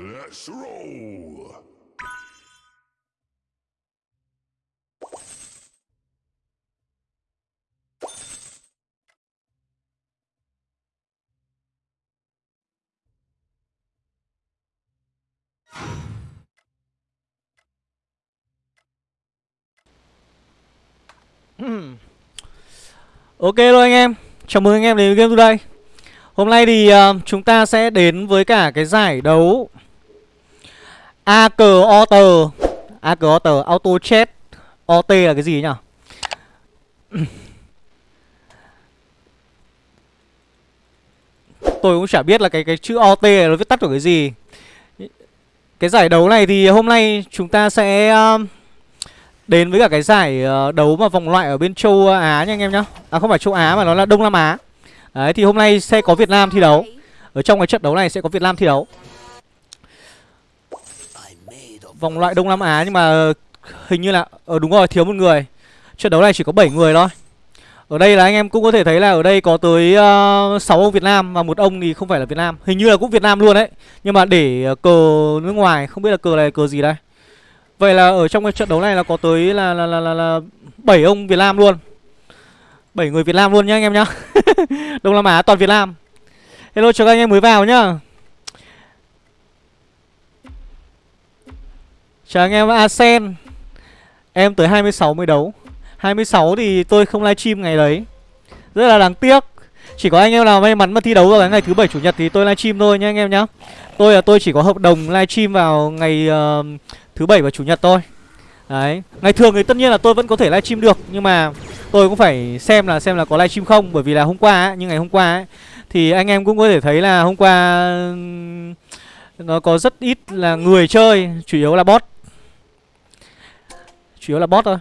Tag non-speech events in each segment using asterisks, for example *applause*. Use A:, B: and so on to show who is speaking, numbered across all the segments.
A: Let's roll! Hmm.
B: Ok rồi anh em, chào mừng anh em đến với Game Today. Hôm nay thì uh, chúng ta sẽ đến với cả cái giải đấu AK Auto. O Auto, Auto Chat OT là cái gì nhỉ? Tôi cũng chả biết là cái cái chữ OT này nó viết tắt của cái gì. Cái giải đấu này thì hôm nay chúng ta sẽ... Um, đến với cả cái giải ờ, đấu mà vòng loại ở bên châu Á nha anh em nhá. À không phải châu Á mà nó là Đông Nam Á. Đấy thì hôm nay sẽ có Việt Nam thi đấu. Ở trong cái trận đấu này sẽ có Việt Nam thi đấu. Vòng loại Đông Nam Á nhưng mà ờ, hình như là Ờ đúng rồi thiếu một người Trận đấu này chỉ có 7 người thôi Ở đây là anh em cũng có thể thấy là ở đây có tới ờ, uh, 6 ông Việt Nam Và một ông thì không phải là Việt Nam Hình như là cũng Việt Nam luôn đấy Nhưng mà để ờ, cờ nước ngoài Không biết là cờ này cờ gì đây Vậy là ở trong cái trận đấu này là có tới là là là là, là 7 ông Việt Nam luôn. 7 người Việt Nam luôn nhá anh em nhá. *laughs* Đông Nam Á toàn Việt Nam. Hello chào các anh em mới vào nhá. Chào anh em Asen. Em tới 26 mới đấu. 26 thì tôi không livestream ngày đấy. Rất là đáng tiếc. Chỉ có anh em nào may mắn mà thi đấu vào ngày thứ bảy chủ nhật thì tôi livestream thôi nha anh em nhá. Tôi là tôi chỉ có hợp đồng livestream vào ngày uh, thứ bảy và chủ nhật thôi đấy ngày thường thì tất nhiên là tôi vẫn có thể livestream được nhưng mà tôi cũng phải xem là xem là có livestream không bởi vì là hôm qua ấy, như ngày hôm qua ấy thì anh em cũng có thể thấy là hôm qua nó có rất ít là người chơi chủ yếu là bot chủ yếu là bot thôi.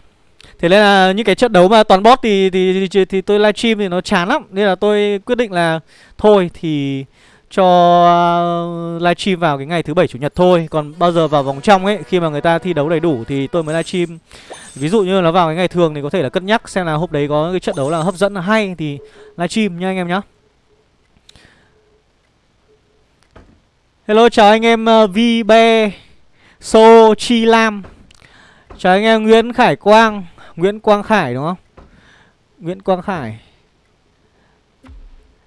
B: Thế nên là những cái trận đấu mà toàn bot thì thì thì, thì tôi livestream thì nó chán lắm. Nên là tôi quyết định là thôi thì cho uh, livestream vào cái ngày thứ bảy chủ nhật thôi. Còn bao giờ vào vòng trong ấy khi mà người ta thi đấu đầy đủ thì tôi mới livestream ví dụ như nó vào cái ngày thường thì có thể là cân nhắc xem là hôm đấy có cái trận đấu là hấp dẫn là hay thì livestream nha anh em nhá. Hello chào anh em uh, vb so chi lam chào anh em, nguyễn khải quang. Nguyễn quang khải, đúng không? Nguyễn quang khải.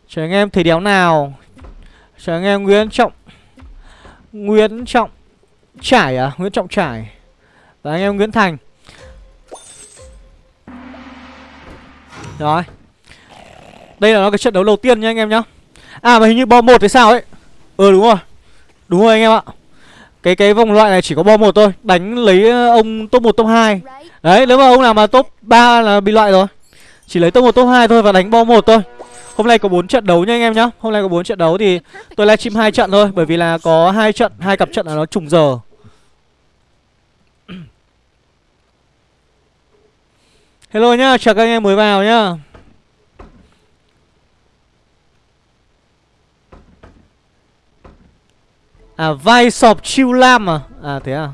B: Chào anh em, thầy đéo nào? Chào anh em, Nguyễn Trọng Nguyễn Trọng Trải à? Nguyễn Trọng Trải. Và anh em, Nguyễn Thành. Rồi. Đây là nó cái trận đấu đầu tiên nha anh em nhá. À mà hình như bo một thì sao ấy? Ừ đúng rồi. Đúng rồi anh em ạ cái cái vòng loại này chỉ có bo một thôi Đánh lấy ờ, ông top 1 top 2 Đấy nếu mà ông nào mà top 3 là bị loại rồi Chỉ lấy top 1 top 2 thôi và đánh bo một thôi Hôm nay có 4 trận đấu nha anh em nhá. Hôm nay có 4 trận đấu thì tôi livestream hai trận thôi bởi vì là có hai trận, hai cặp trận là nó trùng giờ. Hello nhá, chào các anh em mới vào nhá. À vai sọp chiêu lam à? À thế à?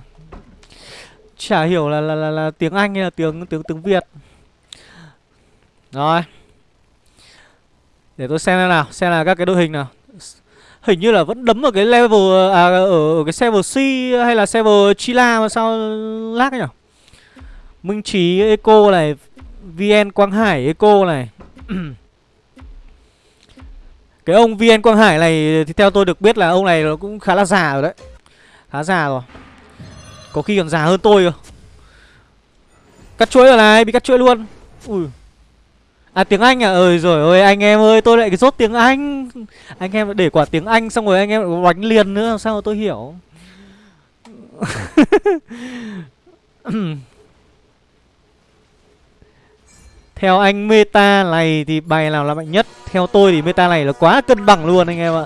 B: Chả hiểu là là là, là tiếng Anh hay là tiếng tiếng tiếng Việt. Rồi. Để tôi xem nào Xem là các cái đội hình nào Hình như là vẫn đấm ở cái level À ở, ở cái server C hay là server Chila mà sao lag nhỉ Minh Trí Eco này VN Quang Hải Eco này *clears throat* Cái ông VN Quang Hải này Thì theo tôi được biết là ông này nó cũng khá là già rồi đấy. Khá già rồi. Có khi còn già hơn tôi cơ. Cắt chuỗi rồi này, Bị cắt chuỗi luôn. Ui. À tiếng Anh à? Ơi rồi ơi, anh em ơi, tôi lại rốt tiếng Anh. Anh em để quả tiếng Anh xong rồi anh em đánh liền nữa, Sao tôi hiểu? *laughs* *laughs* Theo anh meta này thì bài nào là mạnh nhất? Theo tôi thì meta này là quá cân bằng luôn anh em ạ.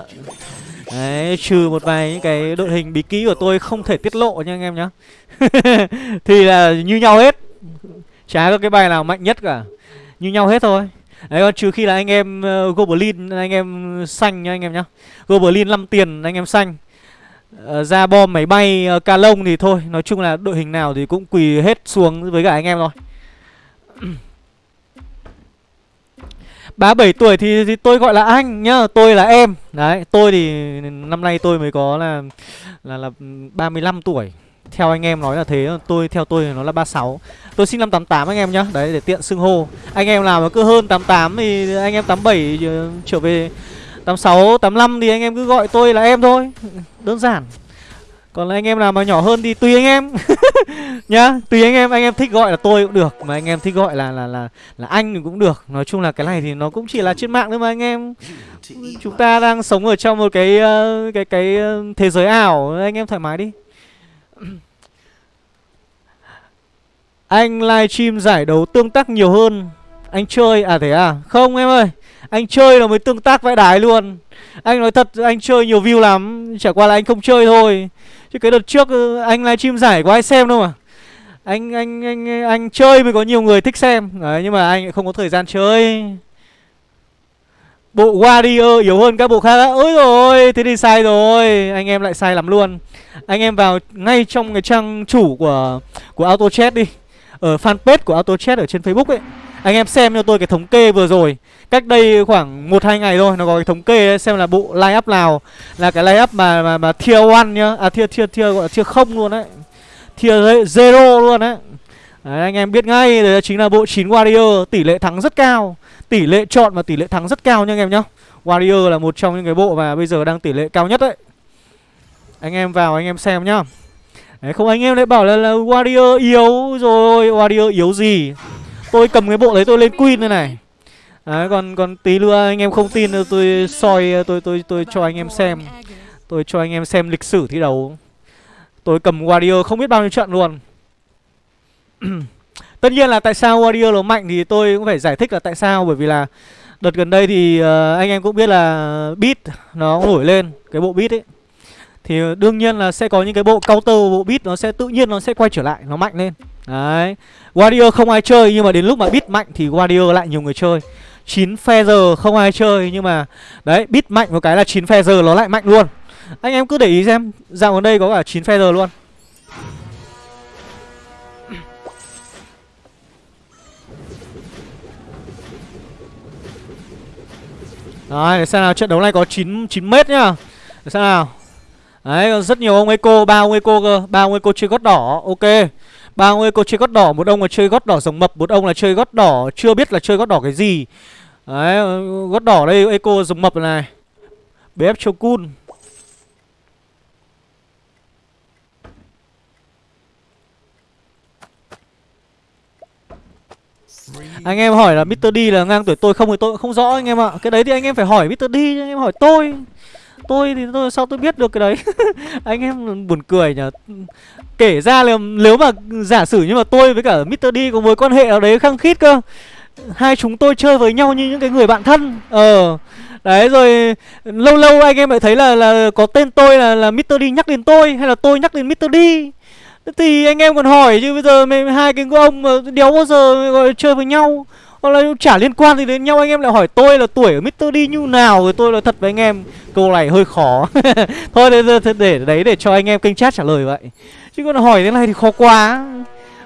B: Đấy, trừ một vài những cái đội hình bí kỹ của tôi không thể tiết lộ nha anh em nhá. *laughs* Thì là như nhau hết. Chả có cái bài nào mạnh nhất cả. Như nhau hết thôi. Đấy còn trừ khi là anh em uh, Goblin anh em xanh nha anh em nhá. Goblin 5 tiền anh em xanh. Uh, Ra bom máy bay uh, ca lông thì thôi. Nói chung là đội hình nào thì cũng quỳ hết xuống với cả anh em thôi. *clears throat* 37 tuổi thì, thì tôi gọi là anh nhá Tôi là em. Đấy tôi thì năm nay tôi mới có là Là là 35 tuổi. Theo anh em nói là thế Tôi theo tôi nó là 36 Tôi sinh năm 88 anh em nhá Đấy để tiện xưng hô. Anh em nào mà cứ hơn 88 thì anh em 87 ờ, trở về 86, 85 thì anh em cứ gọi tôi là em thôi. Đơn giản còn anh em nào mà nhỏ hơn thì tùy anh em. *laughs* Nhá, tùy anh em anh em thích gọi là tôi cũng được, mà anh em thích gọi là là là là anh thì cũng được. Nói chung là cái này thì nó cũng chỉ là trên mạng thôi mà anh em. Chúng ta đang sống ở trong một cái ờ, cái cái ờ, thế giới ảo. Anh em thoải mái đi. *clears throat* Anh livestream giải đấu tương tác nhiều hơn. Anh chơi à thế à? Không em ơi, anh chơi là mới tương tác vãi đái luôn. Anh nói thật, anh chơi nhiều view lắm. Chả qua là anh không chơi thôi. Chứ cái đợt trước ờ, anh livestream giải có ai xem đâu mà. Anh anh anh anh chơi mới có nhiều người thích xem. Đấy, nhưng mà anh không có thời gian chơi. Bộ warrior yếu hơn các bộ khác á. Ôi rồi thế thì sai rồi. Anh em lại sai lắm luôn. Anh em vào ngay trong cái trang chủ của của auto chat đi. Ở fanpage của auto chat ở trên facebook ấy anh em xem cho tôi cái thống kê vừa rồi. Cách đây khoảng một hai ngày thôi Nó có cái thống kê đấy, xem là bộ line up nào. Là cái line up mà mà, mà tier 1 nhá. À tier tier tier gọi là tier không luôn đấy. Tier zero luôn đấy. Đấy, anh em biết ngay đấy chính là bộ 9 Warrior. Tỷ lệ thắng rất cao. Tỷ lệ chọn và tỷ lệ thắng rất cao nha anh em nhá. Warrior là một trong những cái bộ mà bây giờ đang tỷ lệ cao nhất đấy. Anh em vào anh em xem nhá. Đấy, không anh em lại bảo là, là Warrior yếu rồi. Warrior yếu gì? Tôi cầm cái bộ đấy tôi lên Queen đây này Đấy còn còn tí nữa anh em không tin tôi soi tôi tôi tôi cho anh em xem. Tôi cho anh em xem lịch sử thi đấu. Tôi cầm Warrior không biết bao nhiêu trận luôn. *clears throat* Tất nhiên là tại sao Warrior nó mạnh thì tôi cũng phải giải thích là tại sao bởi vì là đợt gần đây thì uh, anh em cũng biết là beat nó nổi lên cái bộ beat ấy. Thì đương nhiên là sẽ có những cái bộ counter bộ beat nó sẽ tự nhiên nó sẽ quay trở lại, nó mạnh lên. Đấy. Warrior không ai chơi nhưng mà đến lúc mà bit mạnh thì Warrior lại nhiều người chơi. 9 feather không ai chơi nhưng mà đấy bit mạnh một cái là 9 feather nó lại mạnh luôn anh em cứ để ý xem dạo gần đây có cả 9 feather luôn Đấy, để xem nào trận đấu này có 9 9 mét nhá. Để xem nào. Đấy, rất nhiều ông Eco, ba ông Eco cơ, ba ông Eco chơi gót đỏ. Ok. Ba ông Eco chơi gót đỏ, một ông là chơi gót đỏ rồng mập, một ông là chơi gót đỏ chưa biết là chơi gót đỏ cái gì. Đấy, gót đỏ đây Eco rồng mập này. BF Chokun. Anh em hỏi là Mr. D là ngang tuổi tôi không thì tôi cũng không rõ anh em ạ. Cái đấy thì anh em phải hỏi Mr. D anh em hỏi tôi. Tôi thì tôi, sao tôi biết được cái đấy. *laughs* anh em buồn cười nhở Kể ra là nếu mà giả sử như mà tôi với cả Mr. D có mối quan hệ nào đấy khăng khít cơ, Hai chúng tôi chơi với nhau như những cái người bạn thân Ờ Đấy rồi, lâu lâu anh em lại thấy là là có tên tôi là là Mr. D nhắc đến tôi hay là tôi nhắc đến Mr. D thì anh em còn hỏi chứ bây giờ mấy hai cái ông mà đéo bao giờ gọi chơi với nhau hoặc là chả liên quan gì đến nhau anh em lại hỏi tôi là tuổi ở Mr. D như nào rồi tôi là thật với anh em câu này hơi khó. *laughs* Thôi để, để, để đấy để cho anh em kênh chat trả lời vậy. Chứ còn hỏi thế này thì khó quá.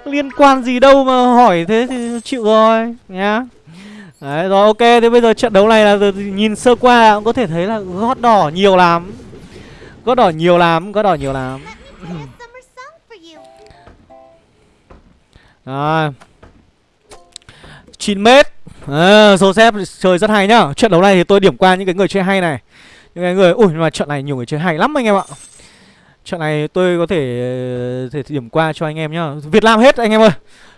B: Liên quan gì đâu mà hỏi thế thì chịu rồi nhá. Đấy rồi ok thế bây giờ trận đấu này là nhìn sơ qua cũng có thể thấy là gót đỏ nhiều lắm. Gót đỏ nhiều lắm gót đỏ nhiều lắm. Rồi 9 mét. À, Joseph chơi rất hay nhá. Trận đấu này thì tôi điểm qua những cái người chơi hay này. Những cái người Ui mà trận này nhiều người chơi hay lắm anh em ạ. Trận này tôi có thể, ờ, thể điểm qua cho anh em nhá. Việt Nam hết anh em ơi.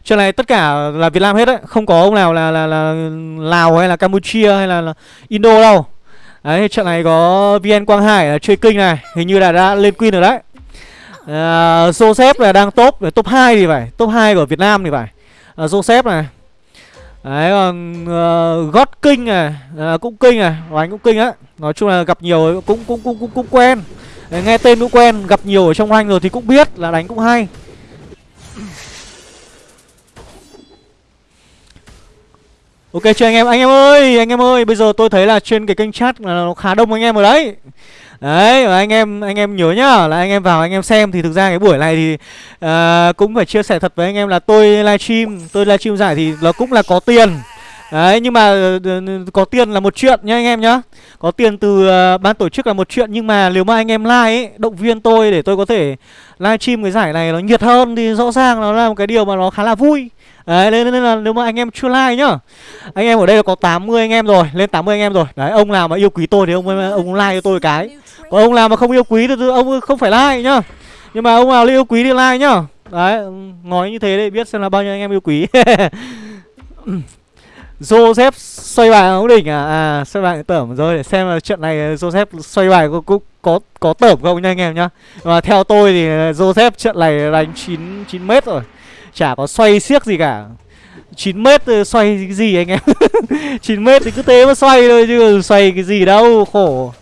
B: Trận này tất cả là Việt Nam hết đấy. Không có ông nào là, là, là Lào hay là Campuchia hay là, là Indo đâu. Đấy trận này có VN Quang Hải là chơi kinh này. Hình như là đã lên Queen rồi đấy. À, Joseph là đang top Top 2 thì phải. Top 2 của Việt Nam thì phải. À, Joseph này. Đấy còn uh, God King này uh, Cũng kinh này Đánh cũng kinh á. Nói chung là gặp nhiều cũng cũng cũng cũng, cũng quen. Đấy, Nghe tên cũng quen Gặp nhiều ở trong anh rồi thì cũng biết là đánh cũng hay. Ok chưa anh em Anh em ơi Anh em ơi Bây giờ tôi thấy là trên cái kênh chat là nó khá đông anh em ở đấy. Đấy và anh em anh em nhớ nhá là anh em vào anh em xem thì thực ra cái buổi này thì uh, cũng phải chia sẻ thật với anh em là tôi livestream tôi livestream giải thì nó cũng là có tiền. Đấy nhưng mà ờ, có tiền là một chuyện nha anh em nhá. Có tiền từ uh, ban tổ chức là một chuyện Nhưng mà nếu mà anh em like ấy Động viên tôi để tôi có thể live stream cái giải này nó nhiệt hơn Thì rõ ràng nó là một cái điều mà nó khá là vui. Đấy nên, nên là nếu mà anh em chưa like nhá. Anh em ở đây là có 80 anh em rồi Lên 80 anh em rồi. Đấy ông nào mà yêu quý tôi thì ông ờ, ông like cho tôi cái. Còn ông nào mà không yêu quý thì ông không phải like nhá. Nhưng mà ông nào yêu quý thì like nhá. Đấy nói như thế để biết xem là bao nhiêu anh em yêu quý. *laughs* Joseph xoay bài ống đỉnh à? À xoay bài tởm rồi để xem là chuyện này Joseph xoay bài có có có, có tởm không nha anh em nhá. Mà theo tôi thì à, Joseph trận này đánh 9, 9 mét rồi Chả có xoay siếc gì cả. 9 mét ờ, xoay cái gì anh em? *laughs* 9 mét thì cứ thế mà xoay thôi chứ xoay cái gì đâu khổ.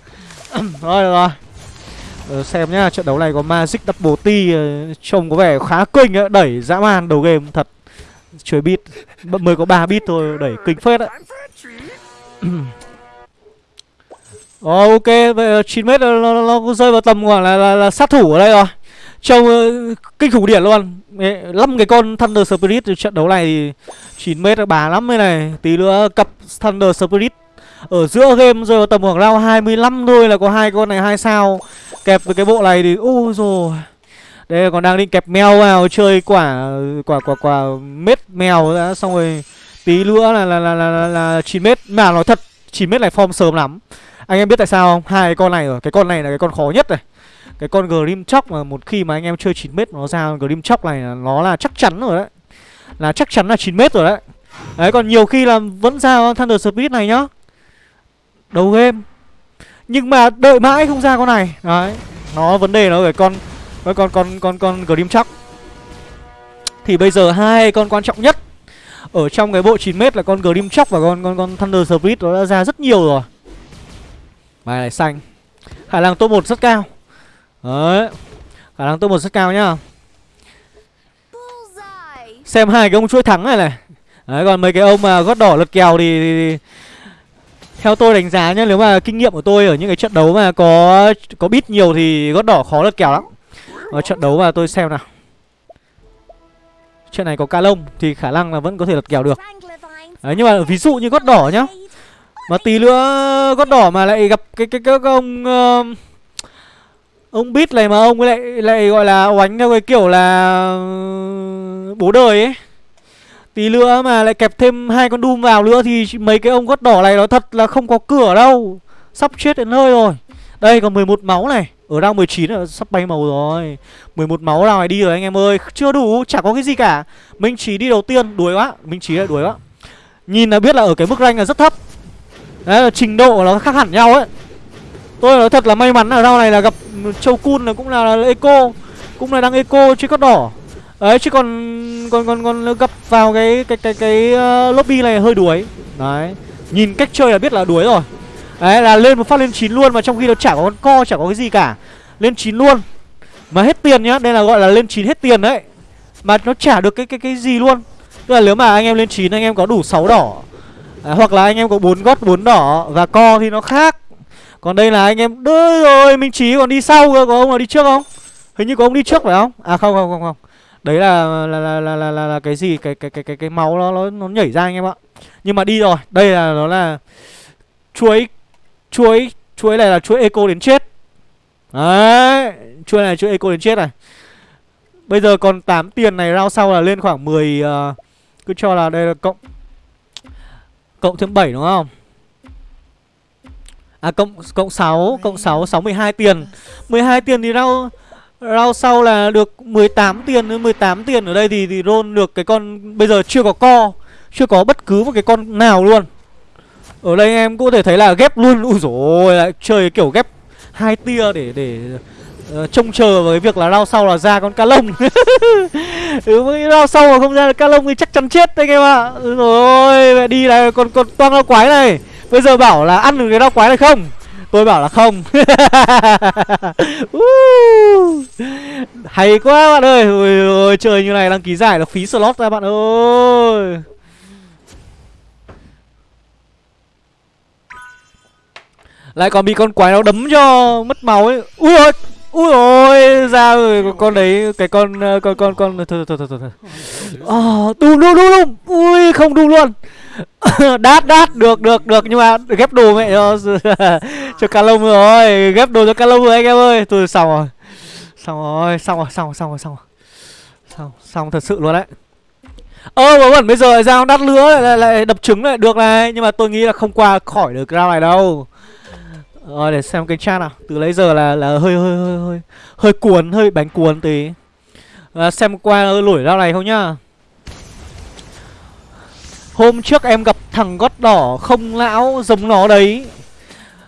B: *clears throat* Rồi được rồi. Ờ, Xem nhá trận đấu này có Magic Double T ờ, Trông có vẻ khá kinh ấy, Đẩy dã man đầu game thật. Chơi bit Mới có 3 bit thôi Đẩy kinh phết đấy Ờ, ok, vậy 9 mét nó, nó, nó rơi vào tầm khoảng là, là, là sát thủ ở đây rồi. Trông uh, ờ, kinh khủng điển luôn. Năm cái con Thunder Spirit trận đấu này thì 9 mét bà lắm đây này. Tí nữa cặp Thunder Spirit Ở giữa game rơi vào tầm khoảng round 25 thôi là có hai con này hai sao. Kẹp với cái bộ này thì ôi rồi đây còn đang định kẹp mèo vào chơi quả quả quả quả mét mèo đã xong rồi tí nữa là là là là, là, là 9 mét. Mà nói thật 9 mét này form sớm lắm. Anh em biết tại sao không? Hai con này rồi. Cái con này là cái con khó nhất này. Cái con Grim Chóc mà một khi mà anh em chơi 9 mét nó ra Grim Chóc này là nó là chắc chắn rồi đấy. Là chắc chắn là 9 mét rồi đấy. Đấy còn nhiều khi là vẫn ra Thunder speed này nhá. Đầu game. Nhưng mà đợi mãi không ra con này. Đấy nó vấn đề nó ở con con con con con con Grim Chóc thì bây giờ hai con quan trọng nhất ở trong cái bộ 9m là con Grim Chóc và con con con Thunder Spirit nó đã ra rất nhiều rồi. Bài này xanh. Khả năng top 1 rất cao. Đấy. Khả năng top 1 rất cao nhá. Xem hai cái ông chuỗi thắng này này. Đấy còn mấy cái ông mà gót đỏ lật kèo thì, thì, thì theo tôi đánh giá nhá, nếu mà kinh nghiệm của tôi ở những cái trận đấu mà có có bit nhiều thì gót đỏ khó lật kèo lắm. Ở trận đấu mà tôi xem nào. Trận này có ca lông Thì khả năng là vẫn có thể lật kèo được. Đấy nhưng mà ví dụ như gót đỏ nhá. Mà tí nữa gót đỏ mà lại gặp cái cái, cái, cái ông uh, Ông bít này mà ông lại lại gọi là oánh theo cái kiểu là ừ, Bố đời ấy. Tí nữa mà lại kẹp thêm hai con Doom vào nữa Thì mấy cái ông gót đỏ này nó thật là không có cửa đâu. Sắp chết đến nơi rồi. Đây còn 11 máu này ở round 19 là sắp bay màu rồi. 11 máu nào này đi rồi anh em ơi. Chưa đủ, chả có cái gì cả. Minh Trí đi đầu tiên, đuổi quá. Minh Trí lại đuổi quá. Nhìn là biết là ở cái mức rank là rất thấp. Đấy là trình độ nó khác hẳn nhau ấy. Tôi nói thật là may mắn ở rao này là gặp Châu Kun là cũng là, là Eco Cũng là đang Eco chứ có đỏ. Đấy chứ còn còn còn còn gặp vào cái cái cái cái uh, lobby này hơi đuối. Đấy. Nhìn cách chơi là biết là đuối rồi. Đấy là lên một phát lên 9 luôn mà trong khi nó chả có con co chả có cái gì cả. Lên 9 luôn. Mà hết tiền nhá, đây là gọi là lên 9 hết tiền đấy. Mà nó trả được cái cái cái gì luôn. Tức là nếu mà anh em lên 9 anh em có đủ 6 đỏ. À, Hoặc là anh em có 4 gót 4 đỏ và co thì nó khác. Còn đây là anh em Đơi rồi, Minh Chí còn đi sau cơ, có ông nào đi trước không? Hình như có ông đi trước phải không? À không không không không. Đấy là là là là là, là, là cái gì? Cái cái cái cái cái máu nó nó nó nhảy ra anh em ạ. Nhưng mà đi rồi, đây là nó là chuối chuỗi chuỗi này là chuỗi eco đến chết. Đấy chuỗi này là chuỗi eco đến chết này. Bây giờ còn 8 tiền này rao sau là lên khoảng 10 uh, ờ, cứ cho là đây là cộng cộng thêm 7 đúng không? À cộng cộng 6 cộng 6 62 tiền. 12 tiền thì rao rao sau là được 18 tiền 18 tiền ở đây thì thì roll được cái con bây giờ chưa có co chưa có bất cứ một cái con nào luôn ở đây em có thể thấy là ghép luôn. Ui dồi lại chơi kiểu ghép hai tia để để uh, trông chờ vào cái việc là rao sau là ra con ca lông. *laughs* Ừ, rao sau mà không ra ca lông thì chắc chắn chết anh em ạ. Ừ, rồi mẹ đi này còn còn toang rau quái này. Bây giờ bảo là ăn được cái rau quái này không? Tôi bảo là không. *laughs* Hay quá bạn ơi. Ôi, ôi trời như này đăng ký giải là phí slot ra bạn ơi. Lại còn bị con quái nó đấm cho mất máu ấy. Ui ôi Ui ôi ra rồi con đấy cái con ờ, con con con thôi thôi thôi thôi thôi. Ờ đùm đùm đùm đùm. Ui không đùm luôn. *laughs* đát đát được được được. Nhưng mà ghép đồ mẹ cho *laughs* cho cá lông rồi. Ghép đồ cho cá lông rồi anh em ơi. Tôi xong rồi. Xong rồi xong rồi xong rồi xong rồi xong rồi. Xong xong thật sự luôn đấy. Ơ mà vẫn bây giờ ra đắt lứa lại, lại, lại đập trứng lại. Được này nhưng mà tôi nghĩ là không qua khỏi được round này đâu rồi để xem cái chat nào. Từ lấy giờ là là hơi hơi hơi hơi hơi cuốn hơi bánh cuốn tí. À, xem qua lủi ra này không nhá. Hôm trước em gặp thằng gót đỏ không lão giống nó đấy.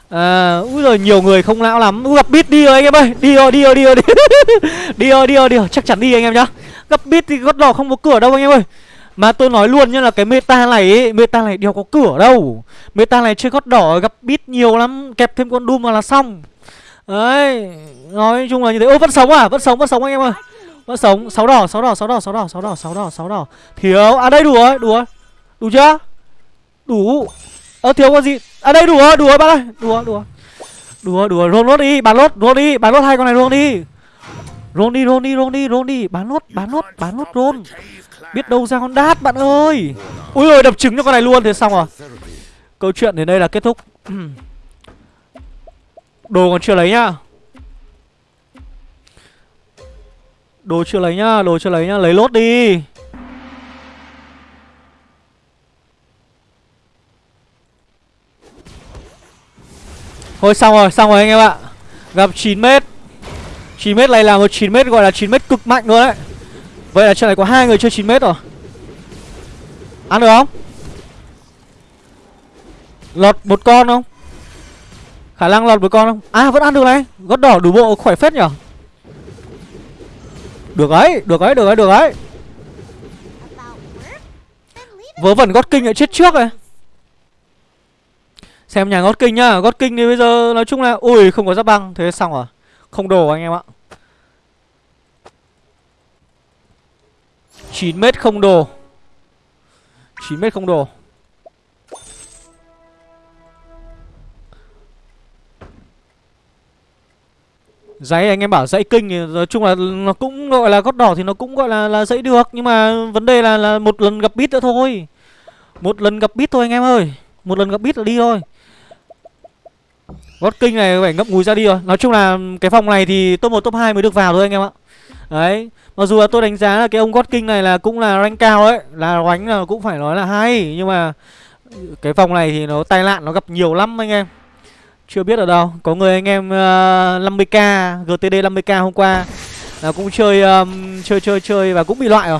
B: À, úi rồi nhiều người không lão lắm. Ui, Gặp bit đi rồi anh em ơi. Đi rồi, đi rồi, đi rồi *laughs* Đi. Rồi, đi rồi, đi rồi. Chắc chắn đi anh em nhá. Gặp bit thì gót đỏ không có cửa đâu anh em ơi. Mà tôi nói luôn nhá là cái meta này ấy, Meta này đều có cửa đâu. Meta này chơi gót đỏ gặp bit nhiều lắm Kẹp thêm con Doom vào là xong. Đấy Nói chung là như thế. Ô vẫn sống à? Vẫn sống, vẫn sống anh em ơi. Vẫn sống. Sáu đỏ, sáu đỏ, sáu đỏ, sáu đỏ, sáu đỏ, sáu đỏ, sáu đỏ. Thiếu. À đây đủ rồi, đủ rồi. Đủ chưa? Đủ. Ơ thiếu con gì? À đây đủ rồi đủ rồi bạn ơi. Đủ rồi đủ rồi. Đủ rồi đủ rồi. Roll lốt đi Bán lốt roll đi Bán lốt hai con này luôn đi. Roll đi roll đi roll đi roll đi. Bán lốt bán lốt bán lốt roll. Biết đâu ra con đát bạn ơi. Ui ơi đập trứng cho con này luôn Thế xong rồi. Câu chuyện đến đây là kết thúc. *clears throat* Đồ còn chưa lấy nhá. Đồ chưa lấy nhá Đồ chưa lấy nhá. Lấy lốt đi. Thôi xong rồi, xong rồi anh em ạ. Gặp 9m 9m này là một 9m gọi là 9m cực mạnh luôn đấy. Vậy là trận này có hai người chơi 9m rồi. Ăn được không? Lọt một con không? Khả năng lọt một con không? À vẫn ăn được này. Gót đỏ đủ bộ khỏe phết nhở? Được ấy, được ấy, được ấy, được ấy. Vớ vẩn gót kinh lại chết trước này Xem nhà gót kinh nhá. Gót kinh thì bây giờ nói chung là Ui không có giáp băng. Thế xong rồi. Không đồ anh em ạ. 9 mét không đồ 9 mét không đồ Giấy anh em bảo dãy kinh thì nói chung là nó cũng gọi là gót đỏ thì nó cũng gọi là là dãy được, nhưng mà vấn đề là là một lần gặp bit nữa thôi. Một lần gặp bit thôi anh em ơi. Một lần gặp bit là đi thôi. Gót kinh này phải ngậm ngùi ra đi rồi Nói chung là cái phòng này thì top 1 top 2 mới được vào thôi anh em ạ Đấy Mặc dù là tôi đánh giá là cái ông gót kinh này là cũng là rank cao ấy Là đánh là cũng phải nói là hay Nhưng mà Cái phòng này thì nó tai nạn nó gặp nhiều lắm anh em. Chưa biết ở đâu Có người anh em uh, 50k GTD 50k hôm qua Là cũng chơi um, Chơi chơi chơi và cũng bị loại rồi.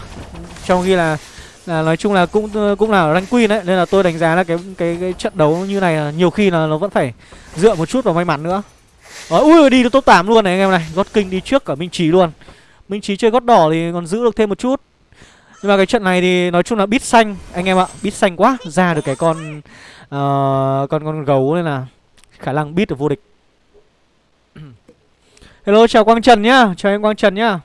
B: Trong khi là là nói chung là cũng cũng là rank queen đấy nên là tôi đánh giá là cái cái cái trận đấu như này là nhiều khi là nó vẫn phải dựa một chút vào may mắn nữa. Ờ, Đó, ui đi được top 8 luôn này anh em này. Gót kinh đi trước cả minh trí luôn minh trí chơi gót đỏ thì còn giữ được thêm một chút. Nhưng mà cái trận này thì nói chung là bít xanh anh em ạ bít xanh quá ra được cái con uh, con con gấu nên là khả năng bít được vô địch. *clears throat* Hello chào quang trần nhá chào em quang trần nhá.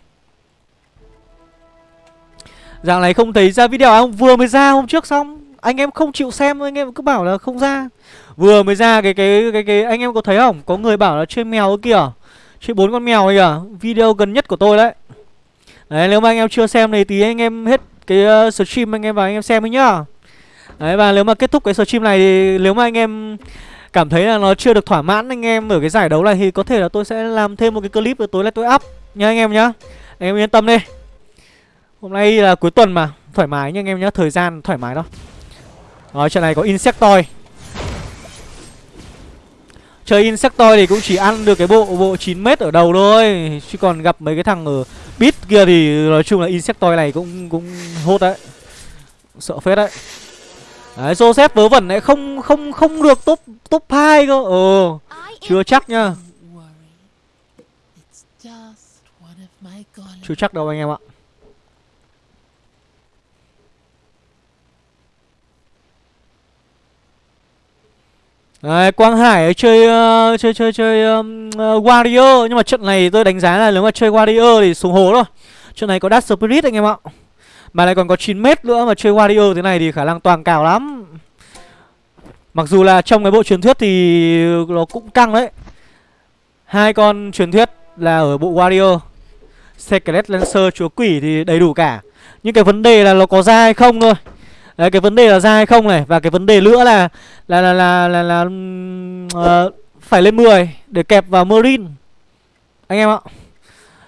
B: Dạng này không thấy ra video à? không? Vừa mới ra hôm trước xong. Anh em không chịu xem anh em cứ bảo là không ra. Vừa mới ra cái cái cái cái anh em có thấy không? Có người bảo là chơi mèo kìa. Chơi bốn con mèo kìa. Video gần nhất của tôi đấy. Đấy nếu mà anh em chưa xem thì tí anh em hết cái uh, stream anh em vào anh em xem ấy nhá Đấy và nếu mà kết thúc cái stream này thì nếu mà anh em cảm thấy là nó chưa được thỏa mãn anh em ở cái giải đấu này thì có thể là tôi sẽ làm thêm một cái clip rồi tối nay tôi up nha anh em nhá. Anh em yên tâm đi. Hôm nay là cuối tuần mà Thoải mái nha anh em nhá Thời gian thoải mái đó Rồi trận này có Insectoid Chơi Insectoid thì cũng chỉ ăn được cái bộ bộ 9m ở đầu thôi. Chứ còn gặp mấy cái thằng ở bit kia thì nói chung là Insectoid này cũng cũng hốt đấy. Sợ phết đấy. Đấy Joseph vớ vẩn lại không không không được top top 2 cơ. Ờ Chưa chắc nhá. Chưa chắc đâu anh em ạ Đấy, Quang Hải chơi uh, chơi chơi chơi um, uh, Warrior nhưng mà trận này tôi đánh giá là nếu mà chơi Warrior thì xuống hố rồi. Trận này có Dark Spirit anh em ạ. Mà lại còn có 9 mét nữa mà chơi Warrior thế này thì khả năng toàn cào lắm. Mặc dù là trong cái bộ truyền thuyết thì nó cũng căng đấy. Hai con truyền thuyết là ở bộ Warrior. Secret Lancer chúa quỷ thì đầy đủ cả. Nhưng cái vấn đề là nó có ra hay không thôi. Đấy cái vấn đề là ra hay không này Và cái vấn đề nữa là Là là là là, là, uh, Phải lên 10 Để kẹp vào Marine. Anh em ạ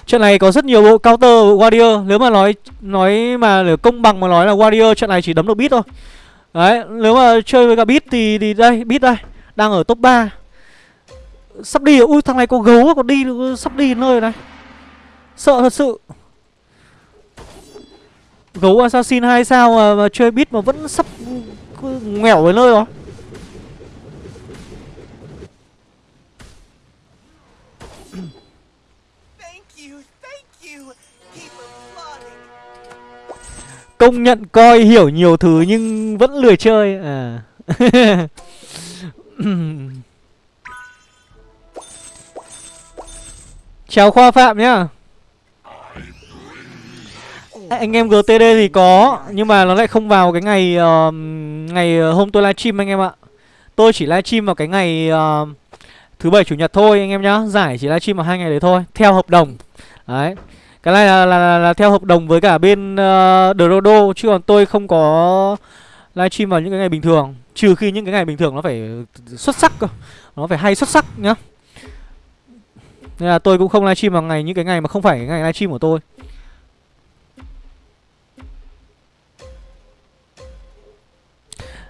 B: Trận này có rất nhiều bộ counter Warrior. Nếu mà nói nói mà để công bằng mà nói là Warrior trận này chỉ đấm được bit thôi. Đấy nếu mà chơi với cả bit thì, thì đây bit đây Đang ở top 3 Sắp đi Ui thằng này có gấu còn đi Sắp đi nơi này. Sợ thật sự. Gấu assassin hai sao mà, mà chơi bit mà vẫn sắp nghèo với nơi rồi Công nhận coi hiểu nhiều thứ nhưng vẫn lười chơi. À. *laughs* Chào Khoa Phạm nhá anh em GTD thì có Nhưng mà nó lại không vào cái ngày uh, Ngày ờ, hôm tôi livestream anh em ạ. Tôi chỉ livestream vào cái ngày uh, Thứ bảy chủ nhật thôi anh em nhá. Giải chỉ livestream vào hai ngày đấy thôi Theo hợp đồng. Đấy. Cái này là, là, là, là theo hợp đồng với cả bên uh, Drodo Chứ còn tôi không có livestream vào những cái ngày bình thường. Trừ khi những cái ngày bình thường nó phải xuất sắc cơ. Nó phải hay xuất sắc nhá. Nên là tôi cũng không livestream vào ngày những cái ngày mà không phải cái ngày livestream của tôi.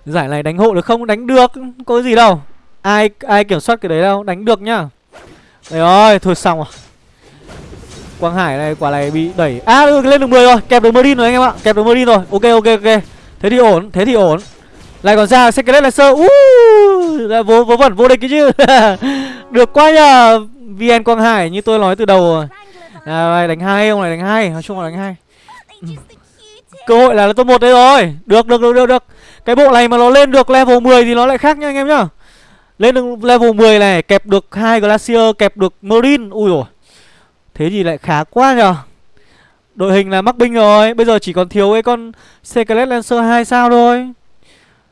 B: Giải này đánh hộ được không? Đánh được. Có gì đâu. Ai ai kiểm soát cái đấy đâu. Đánh được nhá. Đấy ơi Thôi xong rồi. Quang Hải này quả này bị đẩy. À được, lên được 10 rồi. Kẹp được Merlin rồi anh em ạ. Kẹp được Merlin rồi. Ok ok ok. Thế thì ổn Thế thì ổn. Lại còn ra Secret Lancer uh, vô, vô vẩn vô địch cái chứ. *laughs* Được quá nhờ. VN Quang Hải như tôi nói từ đầu rồi. À, đánh hai ông này đánh hai. Nói chung là đánh hai. Ừ. Cơ hội là top một đây rồi. Được được được được được cái bộ này mà nó lên được level 10 thì nó lại khác nha anh em nhá. Lên được level 10 này kẹp được hai glacier kẹp được marine. Ui rồi Thế thì lại khá quá nhờ. Đội hình là mắc binh rồi. Bây giờ chỉ còn thiếu cái con Secret Lancer 2 sao thôi.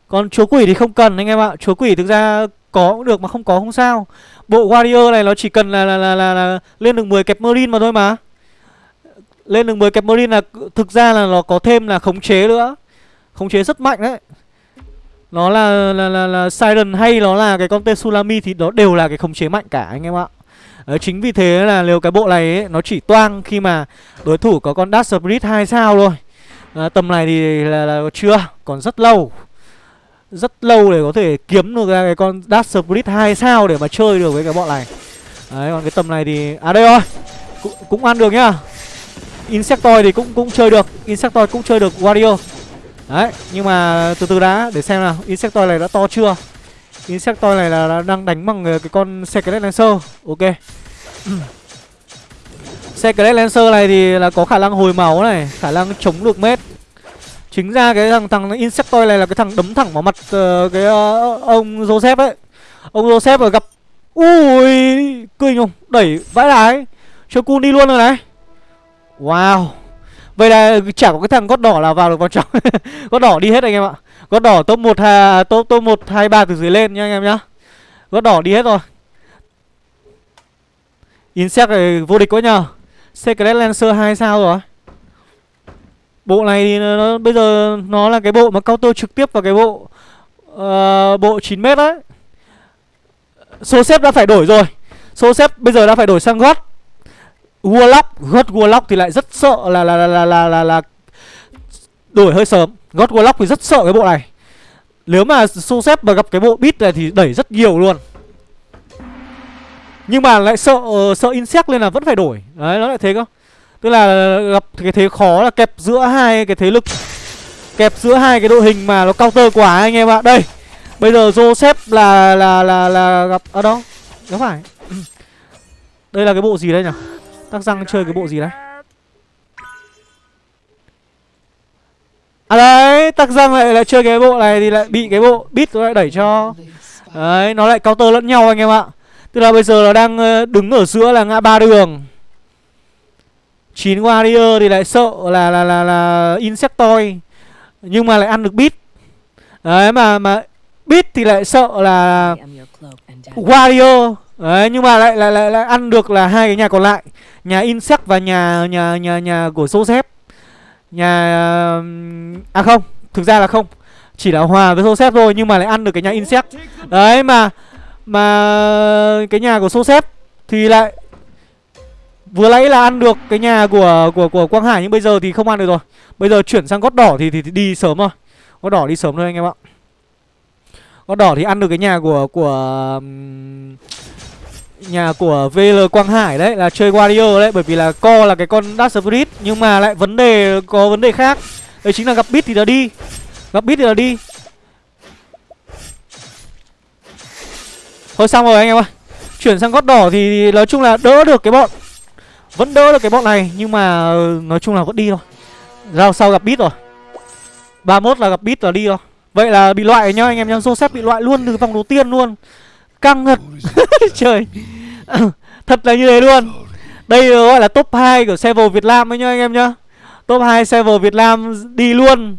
B: Còn chúa quỷ thì không cần anh em ạ. Chúa quỷ thực ra có cũng được mà không có không sao. Bộ Warrior này nó chỉ cần là, là, là, là, là lên được 10 kẹp Marine mà thôi mà. Lên được 10 kẹp Marine là thực ra là nó có thêm là khống chế nữa. Khống chế rất mạnh đấy. Nó là, là, là, là Siren hay nó là cái con tên Sulami thì nó đều là cái khống chế mạnh cả anh em ạ. Đấy, chính vì thế là nếu cái bộ này ấy, nó chỉ toang khi mà đối thủ có con Dash Spirit 2 sao thôi. À, Tầm này thì là, là chưa, còn rất lâu. Rất lâu để có thể kiếm được ra cái con Dash Spirit 2 sao để mà chơi được với cái bọn này. Đấy, còn cái tầm này thì... À đây rồi, cũng, cũng ăn được nhá. Insectoid thì cũng cũng chơi được Insectoid cũng chơi được Wario. Đấy, nhưng mà từ từ đã, để xem nào. Insectoid này đã to chưa? Insectoid này là, là đang đánh bằng ờ, cái con Secret Lancer. Ok. *clears throat* Secret Lancer này thì là có khả năng hồi máu này Khả năng chống được mết. Chính ra cái thằng thằng Insectoid này là cái thằng đấm thẳng vào mặt uh, cái uh, ông Joseph ấy. Ông Joseph ở gặp Ui Kinh không? Đẩy vãi đái. Cho cun đi luôn rồi này. Wow. Vậy là chả có cái thằng gót đỏ nào vào được vào trong *laughs* Gót đỏ đi hết anh em ạ Gót đỏ top 1 ha, top top 1 2 3 từ dưới lên nha anh em nhá. Gót đỏ đi hết rồi. Insect này vô địch quá nhờ. Secret Lancer 2 sao rồi. Bộ này thì nó, nó, bây giờ nó là cái bộ mà counter trực tiếp vào cái bộ uh, bộ 9m đấy. Số xếp đã phải đổi rồi. Số xếp bây giờ đã phải đổi sang gót. Warlock, gót Warlock thì lại rất sợ là là là là là, là, là đổi hơi sớm. God Warlock thì rất sợ cái bộ này Nếu mà Sosep mà gặp cái bộ beat này thì đẩy rất nhiều luôn Nhưng mà lại sợ uh, sợ insect nên là vẫn phải đổi Đấy nó lại thế cơ Tức là gặp cái thế khó là kẹp giữa hai cái thế lực Kẹp giữa hai cái đội hình mà nó counter quá anh em ạ Đây Bây giờ Joseph là là là là gặp ở à đâu? Không phải. Đây là cái bộ gì đây nhỉ? Tắc răng chơi cái bộ gì đấy? À đấy, tắc răng lại lại chơi cái bộ này thì lại bị cái bộ bit nó lại đẩy cho. Đấy, nó lại counter lẫn nhau anh em ạ. Tức là bây giờ nó đang ờ, đứng ở giữa là ngã ba đường. 9 warrior thì lại sợ là là là là insectoid nhưng mà lại ăn được bit đấy mà mà bit thì lại sợ là warrior đấy nhưng mà lại lại lại, lại ăn được là hai cái nhà còn lại. Nhà insect và nhà nhà nhà nhà của Joseph Nhà... À không thực ra là không. Chỉ là hòa với Joseph thôi nhưng mà lại ăn được cái nhà insect. Đấy mà mà cái nhà của Joseph thì lại vừa nãy là ăn được cái nhà của của của Quang Hải nhưng bây giờ thì không ăn được rồi. Bây giờ chuyển sang gót đỏ thì thì, thì đi sớm rồi gót đỏ đi sớm thôi anh em ạ. Gót đỏ thì ăn được cái nhà của của nhà của VL Quang Hải đấy, là chơi Warrior đấy, bởi vì là co là cái con Dark Spirit, nhưng mà lại vấn đề, có vấn đề khác. Đấy chính là gặp bit thì là đi. Gặp bit thì là đi. Thôi xong rồi anh em ơi chuyển sang gót đỏ thì nói chung là đỡ được cái bọn, vẫn đỡ được cái bọn này, nhưng mà ờ, nói chung là vẫn đi thôi. Rao sau gặp bit rồi. 31 là gặp bit là đi rồi vậy là bị loại nhá, anh em nhá. Joseph bị loại luôn từ vòng đầu tiên luôn căng thật *laughs* trời. *laughs* Thật là như thế luôn. Đây gọi là top 2 của server việt nam ấy nhá anh em nhá. Top 2 server việt nam đi luôn.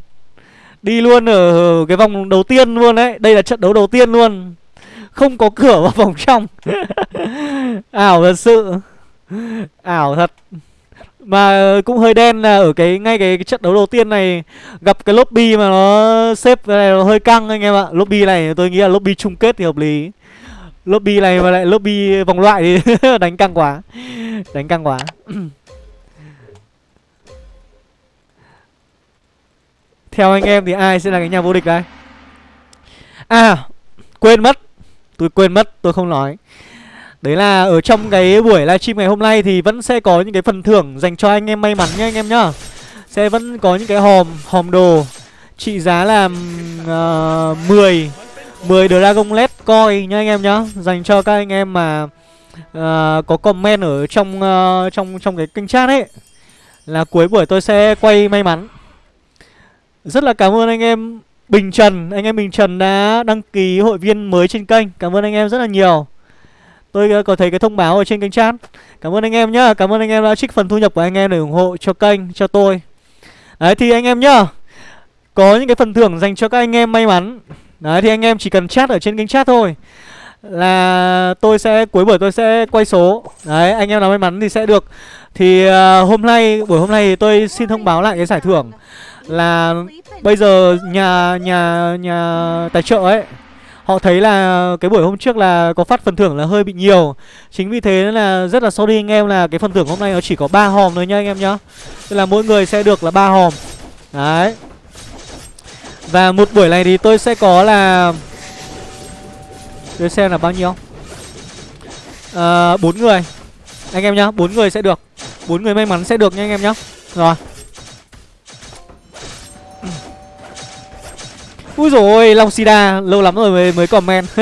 B: Đi luôn ở cái vòng đầu tiên luôn đấy. Đây là trận đấu đầu tiên luôn. Không có cửa vào vòng trong. *laughs* Ảo thật sự. Ảo thật. Mà cũng hơi đen là ở cái ngay cái, cái trận đấu đầu tiên này gặp cái lobby mà nó xếp này nó hơi căng anh em ạ. Lobby này tôi nghĩ là lobby chung kết thì hợp lý lobby này mà lại lobby vòng loại thì *laughs* đánh căng quá. Đánh căng quá. *clears throat* Theo anh em thì ai sẽ là cái nhà vô địch đây? À quên mất. Tôi quên mất tôi không nói. Đấy là ở trong cái buổi livestream ngày hôm nay thì vẫn sẽ có những cái phần thưởng dành cho anh em may mắn nha anh em nhá. Sẽ vẫn có những cái hòm, hòm đồ trị giá là uh, 10 ờ, 10 Dragon LED coin nha anh em nhá. Dành cho các anh em mà uh, có comment ở trong uh, trong trong cái kênh chat ấy. Là cuối buổi tôi sẽ quay may mắn. Rất là cảm ơn anh em Bình Trần. Anh em Bình Trần đã đăng ký hội viên mới trên kênh. Cảm ơn anh em rất là nhiều. Tôi ờ, có thấy cái thông báo ở trên kênh chat. Cảm ơn anh em nhá. Cảm ơn anh em đã trích phần thu nhập của anh em để ủng hộ cho kênh, cho tôi. Đấy thì anh em nhá Có những cái phần thưởng dành cho các anh em may mắn. Đấy thì anh em chỉ cần chat ở trên kênh chat thôi. Là tôi sẽ, cuối buổi tôi sẽ quay số. Đấy anh em nào may mắn thì sẽ được. Thì uh, hôm nay, buổi hôm nay thì tôi xin thông báo lại cái giải thưởng Là bây giờ nhà, nhà, nhà tài trợ ấy Họ thấy là cái buổi hôm trước là có phát phần thưởng là hơi bị nhiều. Chính vì thế là rất là sorry anh em là cái phần thưởng hôm nay nó chỉ có 3 hòm thôi nhá anh em nhá. Tức là mỗi người sẽ được là 3 hòm. Đấy. Và một buổi này thì tôi sẽ có là Để xem là bao nhiêu? Ờ, à, 4 người. Anh em nhá, 4 người sẽ được. 4 người may mắn sẽ được nha anh em nhá. Rồi. *clears throat* Úi dồi ôi, Long Sida Lâu lắm rồi mới, mới comment. *laughs*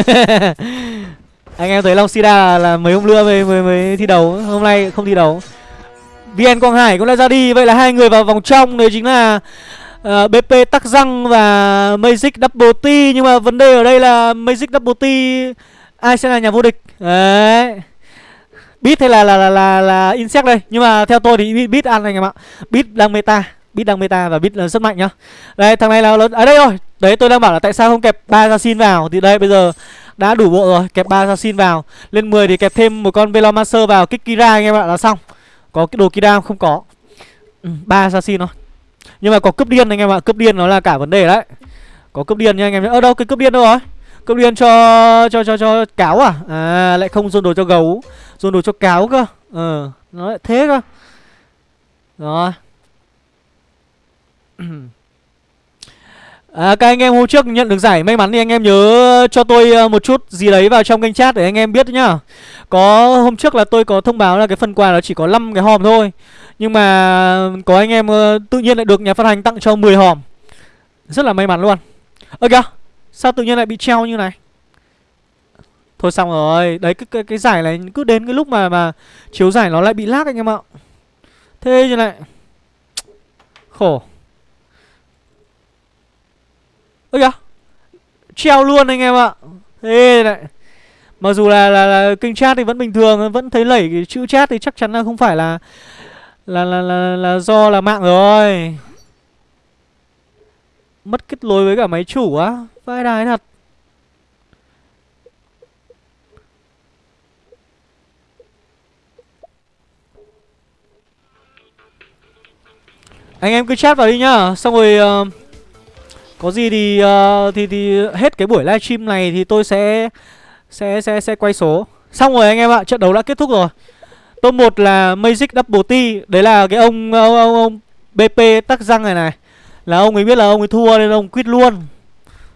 B: Anh em thấy Long Sida là, là mấy hôm nữa mới, mới, mới thi đấu. Hôm nay không thi đấu. VN Quang Hải cũng đã ra đi. Vậy là hai người vào vòng trong. Đấy chính là Ờ, uh, BP Tắc Răng và Magic Double T Nhưng mà vấn đề ở đây là Magic Double T Ai sẽ là nhà vô địch? Đấy. Beat hay là là là là, là Insect đây? Nhưng mà theo tôi thì Beat ăn anh em ạ. Beat đang meta Beat đang meta và Beat là rất mạnh nhá. Đây thằng này là lớn À đây rồi. Đấy tôi đang bảo là tại sao không kẹp ba assassin vào? Thì đây bây giờ đã đủ bộ rồi Kẹp ba assassin vào. Lên 10 thì kẹp thêm một con Velomancer vào Kích Kira anh em ạ là xong. Có cái đồ Kira không? Có. Ừ, ba ừ, assassin thôi. Nhưng mà có cướp điên anh em ạ Cướp điên nó là cả vấn đề đấy. Có cướp điên nha anh em Ở đâu cái cướp điên đâu rồi? Cướp điên cho cho cho cho cáo à? À lại không dồn đồ cho gấu Dồn đồ cho cáo cơ. Ờ nó lại thế cơ. Rồi. *clears throat* À, các anh em hôm trước nhận được giải may mắn thì anh em nhớ cho tôi ờ, một chút gì đấy vào trong kênh chat để anh em biết nhá. Có hôm trước là tôi có thông báo là cái phần quà nó chỉ có 5 cái hòm thôi. Nhưng mà có anh em uh, tự nhiên lại được nhà phát hành tặng cho 10 hòm. Rất là may mắn luôn. Ơ kìa, sao tự nhiên lại bị treo như này? Thôi xong rồi, đấy cái, cái, cái giải này cứ đến cái lúc mà mà chiếu giải nó lại bị lag anh em ạ. Thế như này Khổ. Ơ kìa treo luôn anh em ạ. Thế này mặc dù là, là là kênh chat thì vẫn bình thường vẫn thấy lẩy cái chữ chat thì chắc chắn là không phải là là là là, là do là mạng rồi mất kết nối với cả máy chủ á vai đài thật anh em cứ chat vào đi nhá xong rồi uh, Có gì thì uh, thì thì hết cái buổi livestream này thì tôi sẽ sẽ sẽ sẽ quay số. Xong rồi anh em ạ, trận đấu đã kết thúc rồi. Top 1 là Magic Double T, đấy là cái ông ông ông, ông BP tắc răng này này. Là ông ấy biết là ông ấy thua nên ông quit luôn.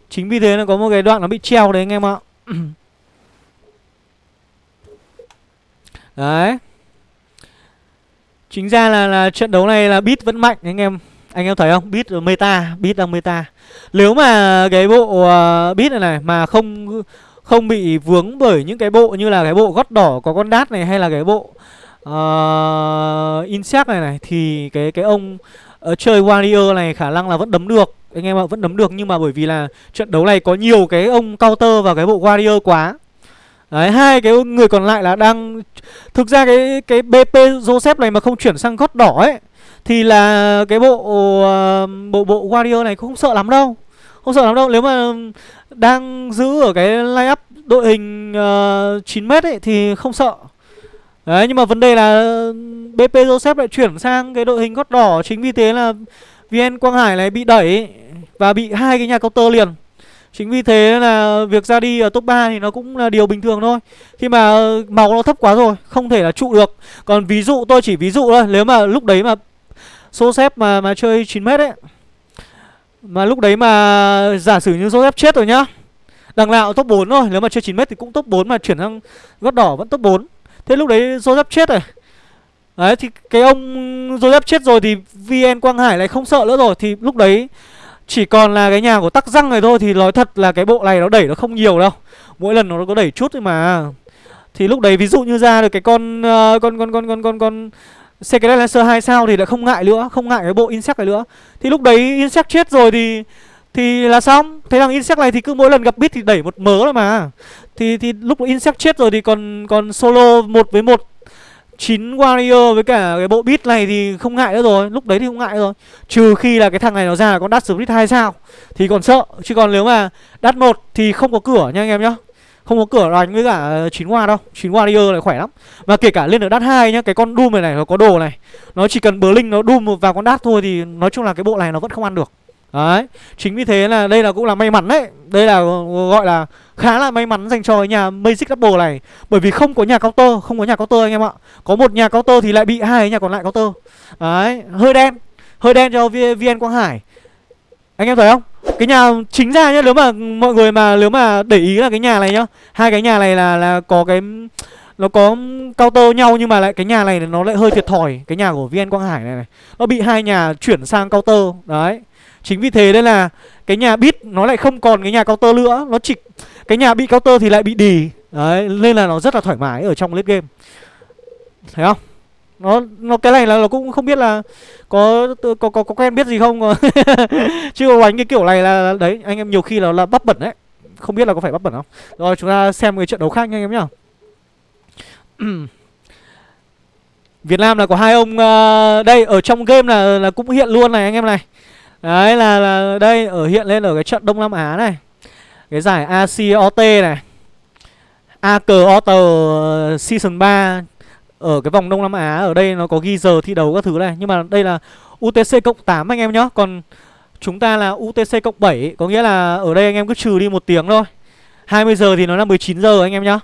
B: Chính vì thế nó có một cái đoạn nó bị treo đấy anh em ạ. *clears throat* Đấy Chính ra là, là trận đấu này là Beat vẫn mạnh anh em Anh em thấy không? Beat meta Beat đang meta Nếu mà cái bộ uh, Beat này này Mà không không bị vướng bởi những cái bộ như là cái bộ gót đỏ có con đát này Hay là cái bộ uh, Insect này này Thì cái cái ông uh, chơi Warrior này khả năng là vẫn đấm được. Anh em ạ vẫn đấm được Nhưng mà bởi vì là trận đấu này có nhiều cái ông counter và cái bộ Warrior quá. Đấy, hai cái người còn lại là đang Thực ra cái cái BP Joseph này mà không chuyển sang gót đỏ ấy Thì là cái bộ uh, bộ bộ Warrior này cũng không sợ lắm đâu. Không sợ lắm đâu Nếu mà đang giữ ở cái line up đội hình ờ, uh, 9m ấy thì không sợ. Đấy nhưng mà vấn đề là BP Joseph lại chuyển sang cái đội hình gót đỏ Chính vì thế là VN Quang Hải này bị đẩy Và bị hai cái nhà counter liền. Chính vì thế là việc ra đi ở top 3 thì nó cũng là điều bình thường thôi. Khi mà ờ, máu nó thấp quá rồi Không thể là trụ được. Còn ví dụ tôi chỉ ví dụ thôi Nếu mà lúc đấy mà Số xếp mà mà chơi 9m ấy mà lúc đấy mà giả sử như Joseph chết rồi nhá. Đằng nào top 4 thôi Nếu mà chơi 9m thì cũng top 4 mà chuyển sang gót đỏ vẫn top 4 Thế lúc đấy Joseph chết rồi. Đấy thì cái ông Joseph chết rồi thì VN Quang Hải lại không sợ nữa rồi. Thì lúc đấy chỉ còn là cái nhà của tắc răng này thôi. Thì nói thật là cái bộ này nó đẩy nó không nhiều đâu. Mỗi lần nó có đẩy chút thôi mà. Thì lúc đấy ví dụ như ra được cái con uh, Con con con con con con Secret Lancer 2 sao thì lại không ngại nữa, Không ngại cái bộ Insect này nữa. Thì lúc đấy Insect chết rồi thì Thì là xong. Thế thằng Insect này thì cứ mỗi lần gặp bit thì đẩy một mớ rồi mà. Thì thì lúc Insect chết rồi thì còn còn solo một với một 9 warrior với cả cái bộ bit này thì không ngại nữa rồi. Lúc đấy thì không ngại rồi. Trừ khi là cái thằng này nó ra là con đắt split 2 sao. Thì còn sợ. Chứ còn nếu mà đắt một thì không có cửa nha anh em nhá không có cửa đánh với cả ờ, chín hoa đâu. 9 warrior lại khỏe lắm. Và kể cả lên được đát hai nhá, Cái con Doom này này, nó có đồ này. Nó chỉ cần bờ linh nó Doom vào con đát thôi Thì nói chung là cái bộ này nó vẫn không ăn được. Đấy. Chính vì thế là đây là cũng là may mắn đấy. Đây là ờ, gọi là khá là may mắn dành cho nhà Magic Double này. Bởi vì không có nhà counter, Không có nhà counter anh em ạ. Có một nhà counter thì lại bị hai nhà còn lại counter. Đấy. Hơi đen. Hơi đen cho VN Quang Hải. Anh em thấy không? Cái nhà, chính ra nhá, Nếu mà mọi người mà, Nếu mà để ý là cái nhà này nhá, Hai cái nhà này là là có cái, nó có cao tơ nhau nhưng mà lại cái nhà này nó lại hơi thiệt thòi. Cái nhà của VN Quang Hải này này, Nó bị hai nhà chuyển sang cao tơ. Đấy. Chính vì thế nên là cái nhà bit nó lại không còn cái nhà cao tơ nữa. Nó chỉ, cái nhà bị cao tơ thì lại bị đì. Đấy, nên là nó rất là thoải mái ở trong lết game. Thấy không? Nó nó cái này là nó cũng không biết là có có có, có quen biết gì không. *laughs* Chứ có đánh cái kiểu này là đấy anh em nhiều khi là là bắp bẩn đấy. Không biết là có phải bắp bẩn không. Rồi chúng ta xem cái trận đấu khác nha anh em nhá. *clears throat* Việt Nam là có hai ông uh, đây ở trong game là là cũng hiện luôn này anh em này. Đấy là, là đây ở hiện lên ở cái trận Đông Nam Á này. Cái giải ACOT này. AK Otter ờ, Season 3 ở cái vòng Đông Nam Á Ở đây nó có ghi giờ thi đấu các thứ này Nhưng mà đây là UTC cộng 8 anh em nhá Còn chúng ta là UTC cộng 7 Có nghĩa là ở đây anh em cứ trừ đi một tiếng thôi 20 giờ thì nó là 19 giờ anh em nhá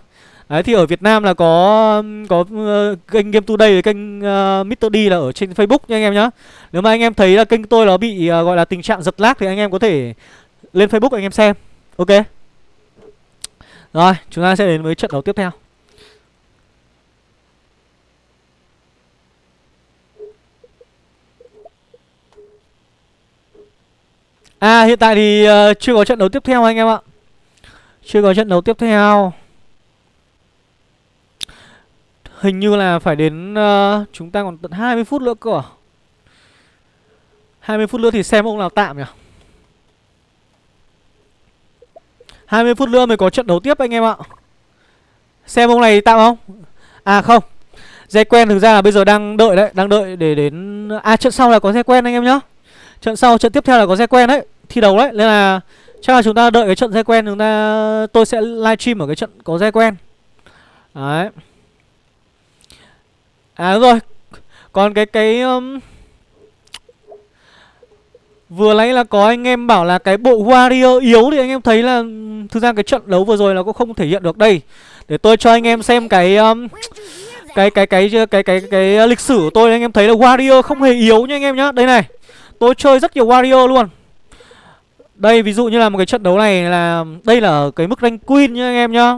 B: Đấy thì ở Việt Nam là có có uh, kênh Game Today với kênh ờ, uh, Mr. D là ở trên Facebook nha anh em nhá. Nếu mà anh em thấy là kênh tôi nó bị uh, gọi là tình trạng giật lag thì anh em có thể lên Facebook anh em xem. Ok. Rồi, chúng ta sẽ đến với trận đấu tiếp theo. À hiện tại thì uh, chưa có trận đấu tiếp theo anh em ạ. Chưa có trận đấu tiếp theo. Hình như là phải đến uh, Chúng ta còn tận 20 phút nữa cơ à? 20 phút nữa thì xem ông nào tạm nhỉ? 20 phút nữa mới có trận đấu tiếp anh em ạ. Xem ông này tạm không? À không. Dây quen thực ra là bây giờ đang đợi đấy Đang đợi để đến À trận sau là có dây quen anh em nhá. Trận sau trận tiếp theo là có dây quen đấy. Thi đấu đấy. Nên là chắc là chúng ta đợi cái trận dây quen Chúng ta Tôi sẽ livestream ở cái trận có dây quen Đấy. À đúng rồi. Còn cái cái um, Vừa nãy là có anh em bảo là cái bộ Warrior yếu Thì anh em thấy là Thực ra cái trận đấu vừa rồi nó cũng không thể hiện được đây. Để tôi cho anh em xem cái um, cái, cái cái cái cái cái cái lịch sử của tôi. Anh em thấy là Warrior không hề yếu nha anh em nhá. Đây này. Tôi chơi rất nhiều Warrior luôn. Đây ví dụ như là một cái trận đấu này là Đây là cái mức rank Queen nhá anh em nhá.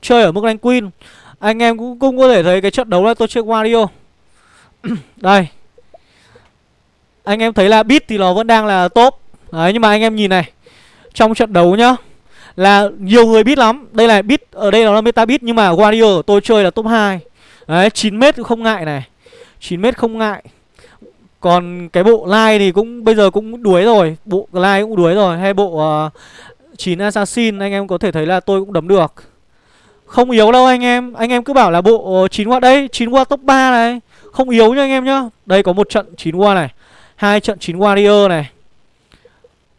B: Chơi ở mức rank Queen. Anh em cũng, cũng có thể thấy cái trận đấu là tôi chơi wario. *clears throat* Đây. Anh em thấy là bit thì nó vẫn đang là top. Đấy nhưng mà anh em nhìn này. Trong trận đấu nhá Là nhiều người biết lắm. Đây là bit Ở đây nó là meta bit Nhưng mà wario tôi chơi là top 2 Đấy 9m cũng không ngại này. 9m không ngại. Còn cái bộ line thì cũng bây giờ cũng đuối rồi. Bộ line cũng đuối rồi. Hay bộ ờ, uh, 9 assassin anh em có thể thấy là tôi cũng đấm được. Không yếu đâu anh em. Anh em cứ bảo là bộ 9 qua đây 9 qua top 3 này. Không yếu nha anh em nhá. Đây có một trận 9 qua này hai trận 9 warrior này.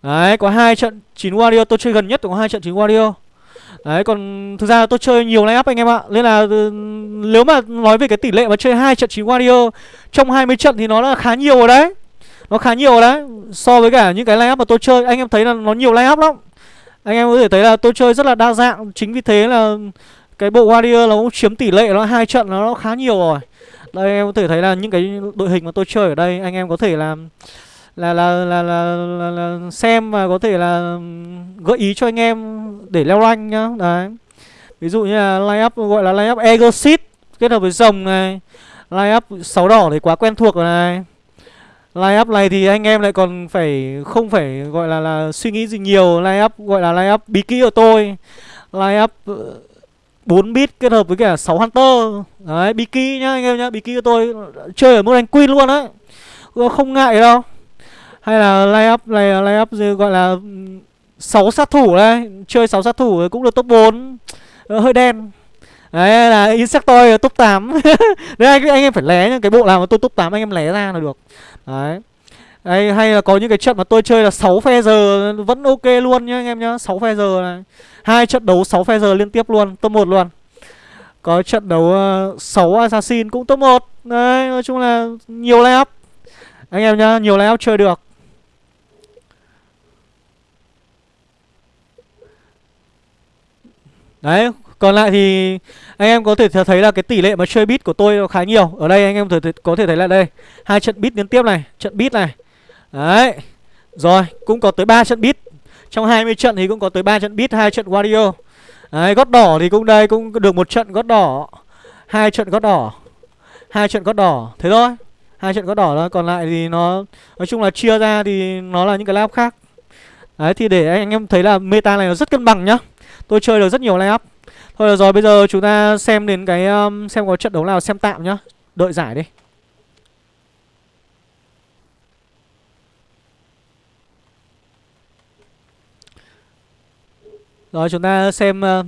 B: Đấy có hai trận 9 warrior. Tôi chơi gần nhất có hai trận 9 warrior. Đấy còn thực ra tôi chơi nhiều lineup anh em ạ. Nên là ừ, nếu mà nói về cái tỷ lệ mà chơi hai trận chín Warrior Trong 20 trận thì nó là khá nhiều rồi đấy. Nó khá nhiều rồi đấy. So với cả những cái lineup mà tôi chơi Anh em thấy là nó nhiều lineup lắm. Anh em có thể thấy là tôi chơi rất là đa dạng. Chính vì thế là cái bộ Warrior nó cũng chiếm tỷ lệ nó hai trận nó, khá nhiều rồi. Đây em có thể thấy là những cái đội hình mà tôi chơi ở đây Anh em có thể làm là là là, là, là, là xem và có thể là gợi ý cho anh em để leo rank nhá. Đấy. Ví dụ như là line up gọi là line up Egosit kết hợp với rồng này. Line up sáu đỏ thì quá quen thuộc rồi này. Line up này thì anh em lại còn phải không phải gọi là là suy nghĩ gì nhiều. Line up gọi là line up bí kỹ của tôi. Line up ờ, 4 bit kết hợp với cả 6 hunter. Đấy bí kỹ nhá anh em nhá. Bí kỹ của tôi ờ, chơi ở mức đánh queen luôn đấy không ngại đâu hay là lay up này lay up gọi là ừ, 6 sát thủ đấy. Chơi 6 sát thủ cũng được top 4 ờ, hơi đen. Đấy là insectoid top 8 *laughs* đấy anh, anh em phải lé nhá cái bộ nào mà tôi top 8 anh em lé ra là được. Đấy. Đấy, hay là có những cái trận mà tôi chơi là 6 phe giờ vẫn ok luôn nhá anh em nhá 6 phe giờ này. Hai trận đấu 6 phe giờ liên tiếp luôn top 1 luôn. Có trận đấu ờ, uh, 6 assassin cũng top 1 đấy nói chung là nhiều lay up. Anh em nhá nhiều lay up chơi được. Đấy, còn lại thì anh em có thể thấy là cái tỷ lệ mà chơi bit của tôi khá nhiều. Ở đây anh em có thể thấy là đây, hai trận bit liên tiếp này, trận bit này. Đấy. Rồi, cũng có tới 3 trận bit. Trong 20 trận thì cũng có tới 3 trận bit, hai trận Wario. Đấy, gót đỏ thì cũng đây cũng được một trận gót đỏ, hai trận gót đỏ. Hai trận gót đỏ, thế thôi. Hai trận gót đỏ thôi, còn lại thì nó nói chung là chia ra thì nó là những cái lab khác. Đấy thì để anh em thấy là meta này nó rất cân bằng nhá. Tôi chơi được rất nhiều layup Thôi được rồi bây giờ chúng ta xem đến cái um, Xem có trận đấu nào xem tạm nhá Đợi giải đi Rồi chúng ta xem uh,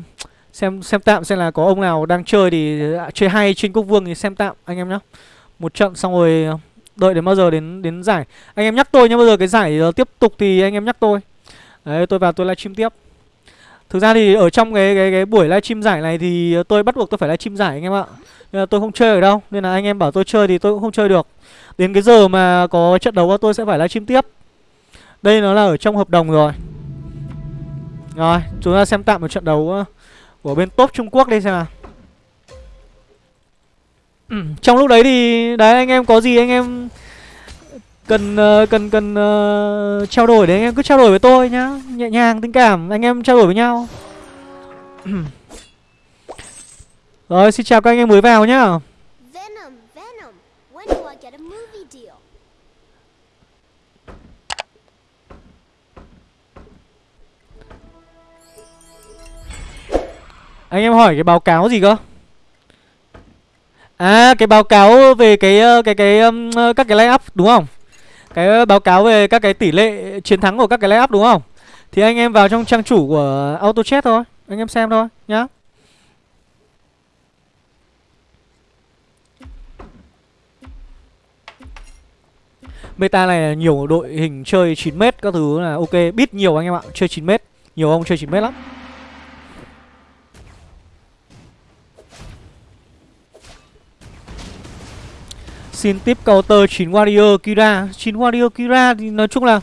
B: xem xem tạm xem là có ông nào đang chơi thì à, chơi hay trên quốc vương thì xem tạm anh em nhá. Một trận xong rồi uh, đợi đến bao giờ đến đến giải. Anh em nhắc tôi nhá, bây giờ cái giải uh, tiếp tục thì anh em nhắc tôi. Đấy, tôi vào tôi livestream tiếp. Thực ra thì ở trong cái cái cái buổi livestream giải này thì tôi bắt buộc tôi phải livestream giải anh em ạ. Nên là tôi không chơi ở đâu, nên là anh em bảo tôi chơi thì tôi cũng không chơi được. Đến cái giờ mà có trận đấu tôi sẽ phải livestream tiếp. Đây nó là ở trong hợp đồng rồi. Rồi, chúng ta xem tạm một trận đấu của bên top Trung Quốc đi xem nào. Ừ, trong lúc đấy thì đấy anh em có gì anh em cần uh, cần cần uh, trao đổi thì anh em cứ trao đổi với tôi nhá nhẹ nhàng tình cảm anh em trao đổi với nhau *clears throat* rồi xin chào các anh em mới vào nhá? Anh em hỏi cái báo cáo gì cơ? À cái báo cáo về cái ờ, cái cái um, các cái line up đúng không? Cái ờ, báo cáo về các cái tỷ lệ chiến thắng của các cái layup đúng không? Thì anh em vào trong trang chủ của AutoChat thôi, anh em xem thôi nhá. Meta này là nhiều đội hình chơi 9m các thứ là ok, biết nhiều anh em ạ, chơi 9m, nhiều ông chơi 9m lắm. Xin tiếp counter 9 Warrior Kira. 9 Warrior Kira thì nói chung là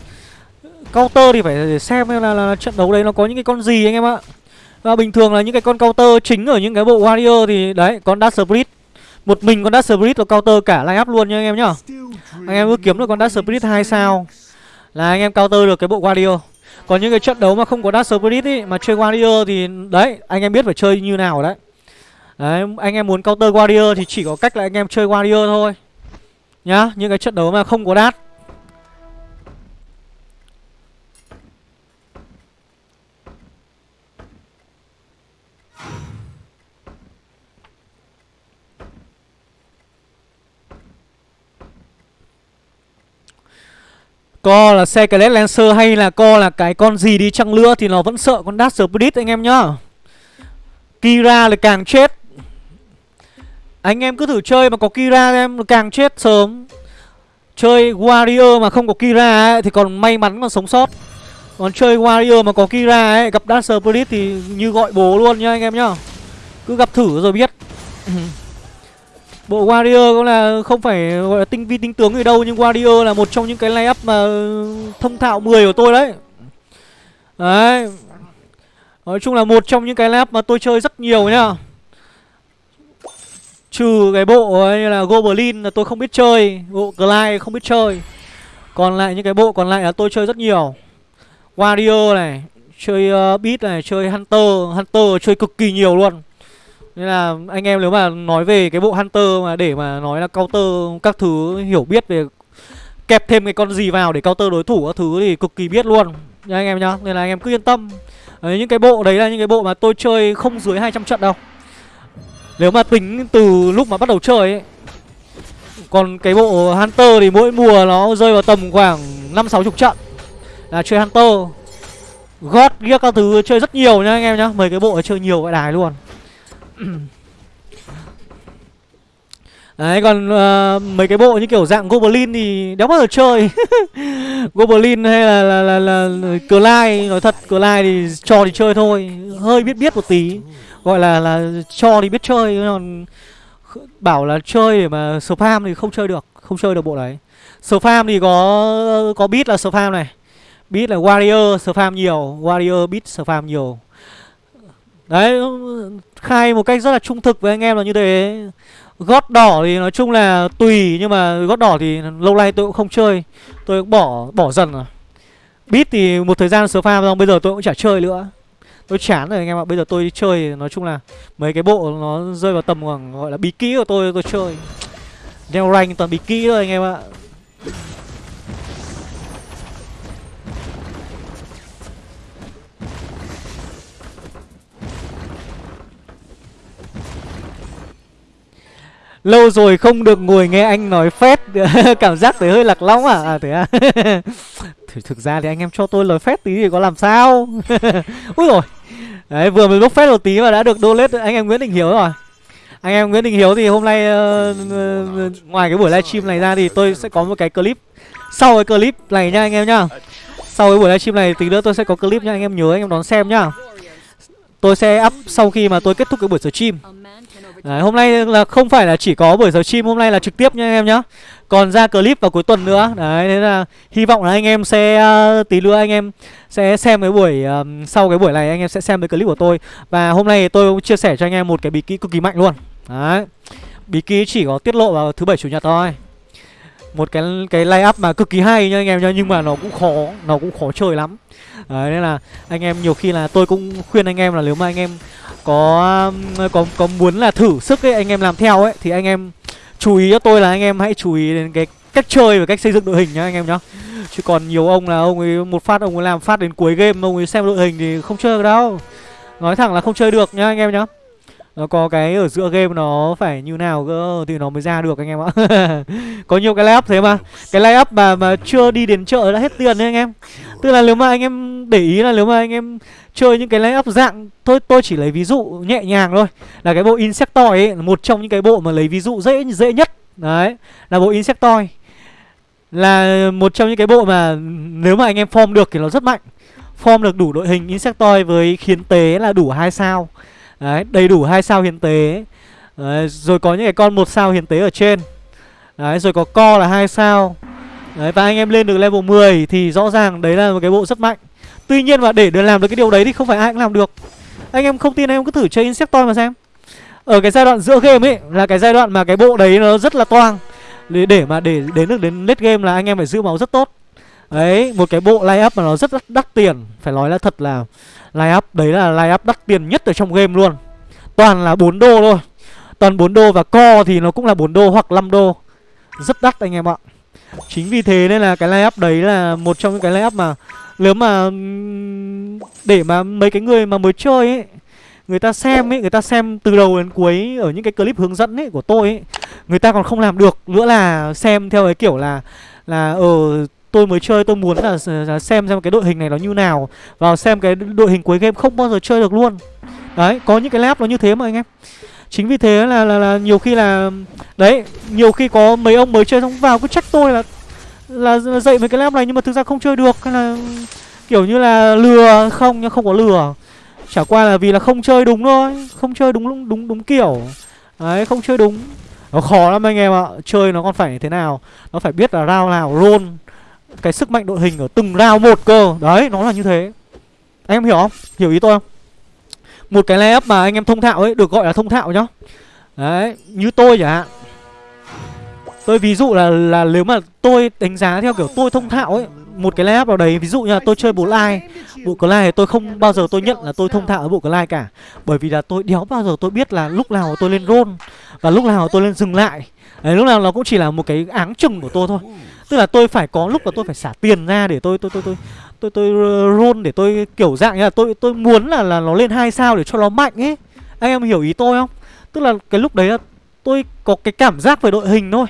B: Counter thì phải xem là, là, là trận đấu đấy nó có những cái con gì anh em ạ. Và bình thường là những cái con counter chính ở những cái bộ Warrior thì đấy Con Dark Spirit. Một mình con Dark Spirit là counter cả line up luôn nha anh em nhá. Anh em cứ kiếm được con Dark Spirit 2 sao. Là anh em counter được cái bộ Warrior. Còn những cái trận đấu mà không có Dark Spirit ý Mà chơi Warrior thì đấy Anh em biết phải chơi như nào đấy. Đấy anh em muốn counter Warrior thì chỉ có cách là anh em chơi Warrior thôi. Nhá, Những cái trận đấu mà không có đát Co là xe Skelet Lancer hay là co là cái con gì đi chăng nữa thì nó vẫn sợ con Dark Spirit anh em nhá. Kira là càng chết. Anh em cứ thử chơi mà có Kira em càng chết sớm. Chơi Warrior mà không có Kira ấy, thì còn may mắn còn sống sót. Còn chơi Warrior mà có Kira ấy, gặp Dark Spirit thì như gọi bố luôn nhá anh em nhá. Cứ gặp thử rồi biết. *laughs* Bộ Warrior cũng là không phải gọi là tinh vi tinh tướng gì đâu Nhưng Warrior là một trong những cái layup mà thông thạo 10 của tôi đấy Đấy Nói chung là một trong những cái layup mà tôi chơi rất nhiều nhá Trừ cái bộ như là Goblin là tôi không biết chơi Bộ Glide không biết chơi Còn lại những cái bộ còn lại là tôi chơi rất nhiều Warrior này Chơi ờ, uh, Beat này, chơi Hunter Hunter chơi cực kỳ nhiều luôn nên là anh em nếu mà nói về cái bộ Hunter mà để mà nói là counter các thứ hiểu biết về kẹp thêm cái con gì vào để counter đối thủ các thứ thì cực kỳ biết luôn nha anh em nhá. Nên là anh em cứ yên tâm. Đấy, những cái bộ đấy là những cái bộ mà tôi chơi không dưới 200 trận đâu. Nếu mà tính từ lúc mà bắt đầu chơi ấy. Còn cái bộ Hunter thì mỗi mùa nó rơi vào tầm khoảng 5 60 trận. Là chơi Hunter. God ghét các thứ chơi rất nhiều nha anh em nhá. Mấy cái bộ chơi nhiều vậy đài luôn. *clears throat* Đấy còn uh, mấy cái bộ như kiểu dạng Goblin thì đéo bao giờ chơi *laughs* Goblin hay là là, là, là, là Clyde Nói thật Clyde thì cho thì chơi thôi Hơi biết biết một tí Gọi là là cho thì biết chơi còn Bảo là chơi để mà spam thì không chơi được, Không chơi được bộ đấy. Spam thì có có beat là spam này. Beat là warrior spam nhiều, Warrior beat spam nhiều. Đấy, Khai một cách rất là trung thực với anh em là như thế. Gót đỏ thì nói chung là tùy, Nhưng mà gót đỏ thì lâu nay tôi cũng không chơi. Tôi cũng bỏ bỏ dần rồi. Beat thì một thời gian spam xong, Bây giờ tôi cũng chả chơi nữa. Tôi chán rồi anh em ạ. Bây giờ tôi chơi, nói chung là Mấy cái bộ nó rơi vào tầm khoảng, gọi là bí kỹ của tôi tôi chơi. Đeo rank toàn bí kỹ thôi anh em ạ. Lâu rồi không được ngồi nghe anh nói phét. *laughs* Cảm giác thấy hơi lạc lõng à À thế à? *laughs* Thực ra thì anh em cho tôi lời phét tí thì có làm sao? *laughs* Úi rồi Đấy vừa mới bốc phép một tí mà đã được donate. Anh em Nguyễn Đình Hiếu rồi. Anh em Nguyễn Đình Hiếu thì hôm nay uh, uh, Ngoài cái buổi livestream này ra thì tôi sẽ có một cái clip. Sau cái clip này nha anh em nhá. Sau cái buổi livestream này tí nữa tôi sẽ có clip nha. Anh em nhớ anh em đón xem nhá. Tôi sẽ up sau khi mà tôi kết thúc cái buổi stream. Đấy, hôm nay là không phải là chỉ có buổi giờ stream hôm nay là trực tiếp nha anh em nhá. Còn ra clip vào cuối tuần nữa. Đấy, thế là hy vọng là anh em sẽ uh, tí nữa anh em sẽ xem cái buổi uh, Sau cái buổi này anh em sẽ xem cái clip của tôi. Và hôm nay tôi cũng chia sẻ cho anh em một cái bí kíp cực kỳ mạnh luôn. Đấy Bí kíp chỉ có tiết lộ vào thứ bảy chủ nhật thôi. Một cái cái lay up mà cực kỳ hay nha anh em nha nhưng mà nó cũng khó nó cũng khó chơi lắm. Đấy nên là anh em nhiều khi là tôi cũng khuyên anh em là nếu mà anh em có có có muốn là thử sức ấy, anh em làm theo ấy, thì anh em chú ý cho tôi là anh em hãy chú ý đến cái cách chơi và cách xây dựng đội hình nhá, anh em nhá. Chứ còn nhiều ông là ông ấy, một phát ông ấy làm phát đến cuối game, ông ấy xem đội hình thì không chơi được đâu. Nói thẳng là không chơi được nhá, anh em nhá nó có cái ở giữa game nó phải như nào cơ, thì nó mới ra được anh em ạ. *laughs* Có nhiều cái layup thế mà. Cái layup mà mà chưa đi đến chợ đã hết tiền đấy anh em. Tức là nếu mà anh em để ý là nếu mà anh em chơi những cái layup dạng, thôi, tôi chỉ lấy ví dụ nhẹ nhàng thôi. Là cái bộ insectoid ấy một trong những cái bộ mà lấy ví dụ dễ dễ nhất. Đấy, là bộ insectoid. Là một trong những cái bộ mà nếu mà anh em form được thì nó rất mạnh. Form được đủ đội hình insectoid với khiến tế là đủ hai sao. Đấy, đầy đủ hai sao hiến tế Đấy, Rồi có những cái con một sao hiến tế ở trên. Đấy, rồi có co là hai sao. Đấy và anh em lên được level 10 thì rõ ràng đấy là một cái bộ rất mạnh. Tuy nhiên mà để được làm được cái điều đấy thì không phải ai cũng làm được. Anh em không tin anh em cứ thử chơi Insectoid mà xem. Ở cái giai đoạn giữa game ấy là cái giai đoạn mà cái bộ đấy nó rất là toang. Để, để mà để đến được đến late game là anh em phải giữ máu rất tốt. Đấy, một cái bộ line up mà nó rất đắt, đắt tiền. Phải nói là thật là line up đấy là line up đắt tiền nhất ở trong game luôn. Toàn là 4 đô thôi. Toàn 4 đô và co thì nó cũng là 4 đô hoặc 5 đô. Rất đắt anh em ạ. Chính vì thế nên là cái line up đấy là một trong những cái line up mà Nếu mà để mà mấy cái người mà mới chơi ấy Người ta xem ấy, người ta xem từ đầu đến cuối ở những cái clip hướng dẫn ấy của tôi ấy Người ta còn không làm được. Nữa là xem theo cái kiểu là Là ở tôi mới chơi tôi muốn là, xem xem cái đội hình này nó như nào Vào xem cái đội hình cuối game không bao giờ chơi được luôn. Đấy, có những cái lab nó như thế mà anh em. Chính vì thế là, là, là nhiều khi là Đấy, nhiều khi có mấy ông mới chơi xong vào cứ trách tôi là là, là dạy mấy cái lab này nhưng mà thực ra không chơi được Hay là kiểu như là lừa không nhưng không có lừa. Chả qua là vì là không chơi đúng thôi Không chơi đúng đúng đúng, đúng kiểu. Đấy, không chơi đúng. Nó khó lắm anh em ạ Chơi nó còn phải thế nào? Nó phải biết là rao nào roll. Cái sức mạnh đội hình ở từng round một cơ. Đấy, nó là như thế. Anh em hiểu không? Hiểu ý tôi không? Một cái layup mà anh em thông thạo ấy Được gọi là thông thạo nhá. Đấy, như tôi chẳng hạn. Tôi ví dụ là là nếu mà tôi đánh giá theo kiểu tôi thông thạo ấy Một cái layup vào đấy Ví dụ như là tôi chơi bộ lai Bộ cờ thì tôi không bao giờ tôi nhận là tôi thông thạo ở bộ cờ cả. Bởi vì là tôi đéo bao giờ tôi biết là lúc nào tôi lên roll Và lúc nào tôi lên dừng lại. Đấy, lúc nào nó cũng chỉ là một cái áng chừng của tôi thôi. Tức là tôi phải có lúc là tôi phải xả tiền ra để tôi tôi tôi tôi tôi tôi ờ, roll để tôi kiểu dạng như là tôi tôi muốn là là nó lên hai sao để cho nó mạnh ấy. Anh em hiểu ý tôi không? Tức là cái lúc đấy là tôi có cái cảm giác về đội hình thôi,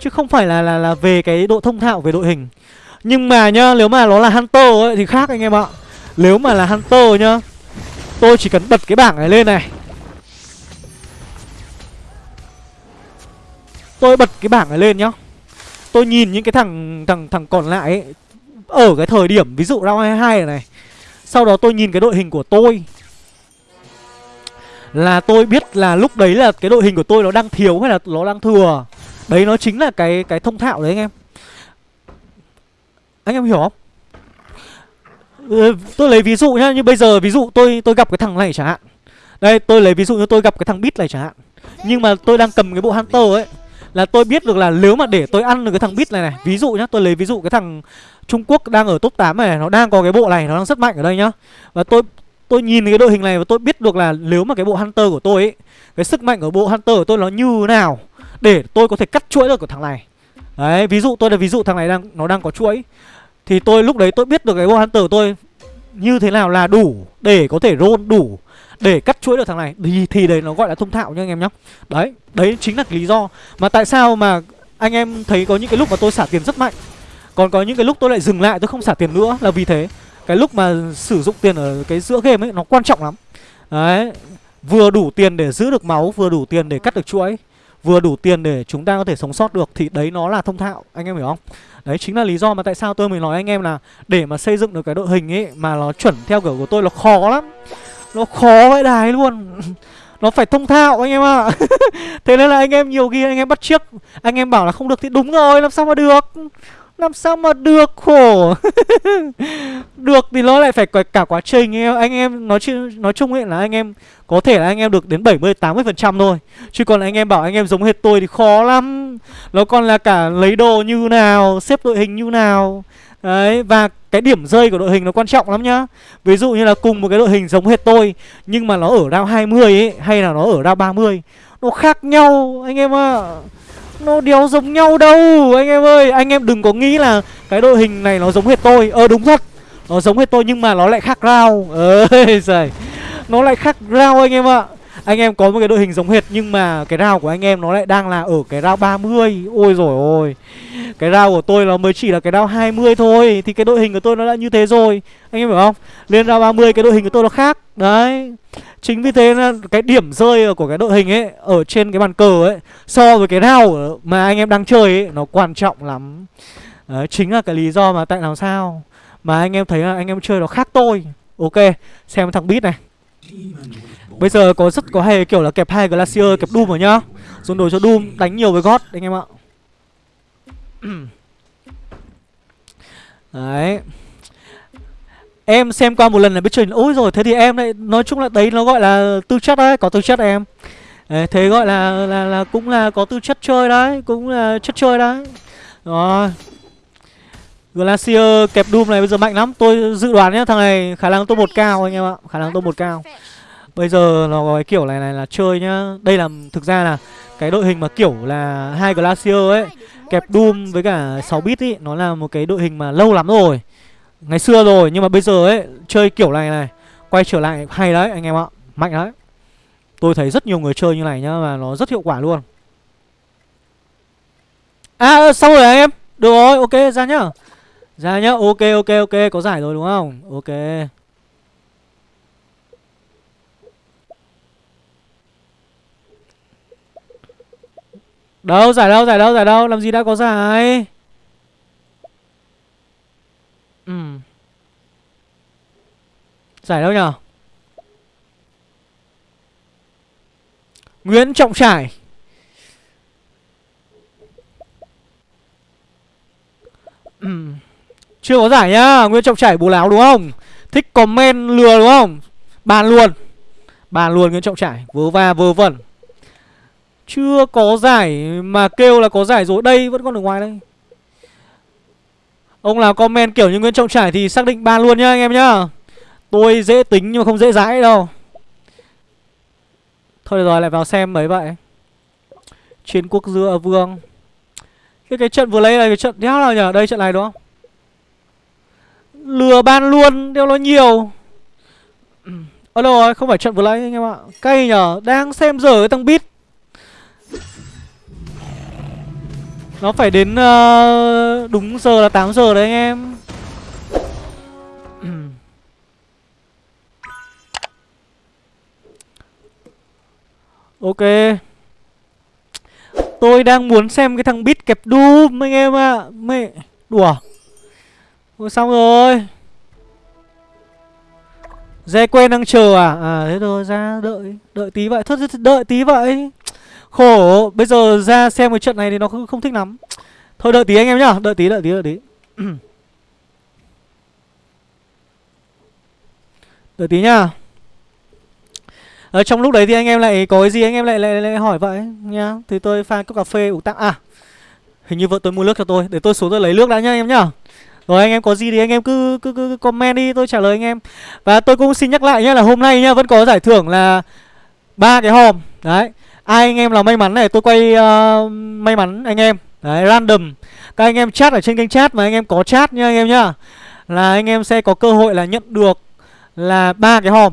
B: chứ không phải là là là về cái độ thông thạo về đội hình. Nhưng mà nhá, nếu mà nó là hunter ấy thì khác anh em ạ. Nếu mà là hunter nhá, tôi chỉ cần bật cái bảng này lên này. Tôi bật cái bảng này lên nhá tôi nhìn những cái thằng thằng thằng còn lại ấy, ở cái thời điểm ví dụ round 22 này, này Sau đó tôi nhìn cái đội hình của tôi Là tôi biết là lúc đấy là cái đội hình của tôi nó đang thiếu hay là nó đang thừa. Đấy nó chính là cái cái thông thạo đấy anh em. Anh em hiểu không? Ừ, tôi lấy ví dụ nhá Như bây giờ ví dụ tôi tôi gặp cái thằng này chẳng hạn. Đây tôi lấy ví dụ như tôi gặp cái thằng Bit này chẳng hạn. Nhưng mà tôi đang cầm cái bộ Hunter ấy. Là tôi biết được là nếu mà để tôi ăn được cái thằng Bit này này, Ví dụ nhá, tôi lấy ví dụ cái thằng Trung Quốc đang ở top 8 này Nó đang có cái bộ này, Nó đang rất mạnh ở đây nhá. Và tôi tôi nhìn cái đội hình này Và tôi biết được là nếu mà cái bộ Hunter của tôi ấy, Cái sức mạnh ở bộ Hunter của tôi nó như nào Để tôi có thể cắt chuỗi được của thằng này. Đấy, ví dụ tôi là ví dụ thằng này đang, nó đang có chuỗi. Thì tôi lúc đấy tôi biết được cái bộ Hunter của tôi Như thế nào là đủ Để có thể roll đủ để cắt chuỗi được thằng này thì, thì đấy nó gọi là thông thạo nha anh em nhá. Đấy, đấy chính là lý do Mà tại sao mà anh em thấy có những cái lúc mà tôi xả tiền rất mạnh. Còn có những cái lúc tôi lại dừng lại tôi không xả tiền nữa là vì thế. Cái lúc mà sử dụng tiền ở cái giữa game ấy nó quan trọng lắm. Đấy Vừa đủ tiền để giữ được máu Vừa đủ tiền để cắt được chuỗi Vừa đủ tiền để chúng ta có thể sống sót được Thì đấy nó là thông thạo Anh em hiểu không? Đấy chính là lý do mà tại sao tôi mới nói anh em là Để mà xây dựng được cái đội hình ấy Mà nó chuẩn theo kiểu của tôi là khó lắm. Nó khó vãi đài luôn. *laughs* Nó phải thông thạo anh em ạ. À. *laughs* Thế nên là anh em nhiều khi anh em bắt chiếc Anh em bảo là không được thì đúng rồi Làm sao mà được? Làm sao mà được khổ. *laughs* Được thì nó lại phải cả quá trình. Em Anh em nói, nói chung ấy là anh em Có thể là anh em được đến 70-80% thôi. Chứ còn anh em bảo anh em giống hết tôi thì khó lắm. Nó còn là cả lấy đồ như nào Xếp đội hình như nào. Đấy, và cái điểm rơi của đội hình nó quan trọng lắm nhá. Ví dụ như là cùng một cái đội hình giống hết tôi, Nhưng mà nó ở round 20 ấy, Hay là nó ở round 30 Nó khác nhau, anh em ạ. À. Nó đéo giống nhau đâu, Anh em ơi. Anh em đừng có nghĩ là Cái đội hình này nó giống hết tôi. Ờ đúng thật, Nó giống hết tôi nhưng mà nó lại khác rao *laughs* Ơi giời, Nó lại khác rao anh em ạ. Anh em có một cái đội hình giống hệt Nhưng mà cái rao của anh em nó lại đang là ở cái rao 30 Ôi rồi ôi. Cái rao của tôi nó mới chỉ là cái rao 20 thôi Thì cái đội hình của tôi nó đã như thế rồi. Anh em hiểu không? Lên rao 30 cái đội hình của tôi nó khác. Đấy. Chính vì thế là cái điểm rơi của cái đội hình ấy Ở trên cái bàn cờ ấy So với cái rau mà anh em đang chơi ấy Nó quan trọng lắm. Đấy, Chính là cái lý do mà tại làm sao Mà anh em thấy là anh em chơi nó khác tôi. Ok, xem thằng Beat này. Bây giờ có rất có hay kiểu là kẹp hai Glacier kẹp Doom rồi nhá. Dồn đồ cho Doom đánh nhiều với God anh em ạ. *clears throat* Đấy. Em xem qua một lần là biết chơi Ôi rồi thế thì em lại Nói chung là đấy nó gọi là tư chất đấy Có tư chất em. Đấy, Thế gọi là, là là cũng là có tư chất chơi đấy Cũng là chất chơi đấy. Rồi. Glacier kẹp Doom này bây giờ mạnh lắm Tôi dự đoán nhá thằng này khả năng top một cao anh em ạ Khả năng top một cao. Bây giờ nó có cái kiểu này này là chơi nhá. Đây là, thực ra là cái đội hình mà kiểu là hai Glacier ấy, Kẹp Doom với cả 6 bit ý, Nó là một cái đội hình mà lâu lắm rồi. Ngày xưa rồi, nhưng mà bây giờ ấy, Chơi kiểu này này, Quay trở lại hay đấy anh em ạ, Mạnh đấy. Tôi thấy rất nhiều người chơi như này nhá Và nó rất hiệu quả luôn. À ờ, xong rồi anh em. Được rồi, ok, ra nhá. Ra nhá, ok ok ok, Có giải rồi đúng không? Ok. Đâu, giải đâu giải đâu giải đâu? Làm gì đã có giải? Ừ. Giải đâu nhở? Nguyễn Trọng Trải. Ừ. Chưa có giải nhá, Nguyễn Trọng Trải bố láo đúng không? Thích comment lừa đúng không? Bàn luôn. Bàn luôn Nguyễn Trọng Trải, Vớ va, vớ vẩn chưa có giải mà kêu là có giải rồi, Đây vẫn còn ở ngoài đây. Ông nào comment kiểu như Nguyễn Trọng Trải thì xác định ban luôn nhá, anh em nhá. Tôi dễ tính nhưng mà không dễ dãi đâu. Thôi rồi, lại vào xem mấy vậy. Chiến quốc dưa vương. Cái cái trận vừa lấy là cái trận đéo nào nhở Đây trận này đúng không? Lừa ban luôn, đeo nó nhiều. Ở đâu rồi? Không phải trận vừa lấy anh em ạ. Cay nhở? Đang xem giờ cái thằng bit Nó phải đến uh, đúng giờ là 8 giờ đấy anh em. *clears throat* Ok. Tôi đang muốn xem cái thằng bit kẹp Doom anh em ạ. À. Mẹ Đùa. Ôi xong rồi. Dê quen đang chờ à? À thế thôi ra đợi. Đợi tí vậy. Thôi đợi tí vậy. Khổ Bây giờ ra xem cái trận này thì nó không, không thích lắm. Thôi đợi tí anh em nhá Đợi tí đợi tí đợi tí. *clears throat* Đợi tí nhá. Ở trong lúc đấy thì anh em lại có cái gì anh em lại lại, lại hỏi vậy nhá. Thì tôi pha cốc cà phê uống tặng à hình như vợ tôi mua nước cho tôi. Để tôi xuống tôi lấy nước đã nhá anh em nhá. Rồi anh em có gì thì anh em cứ, cứ cứ comment đi tôi trả lời anh em. Và tôi cũng xin nhắc lại nhá là hôm nay nhá vẫn có giải thưởng là ba cái hòm. Đấy ai anh em là may mắn này tôi quay uh, may mắn anh em. Đấy random. Các anh em chat ở trên kênh chat mà anh em có chat nha anh em nhá. Là anh em sẽ có cơ hội là nhận được là ba cái hòm.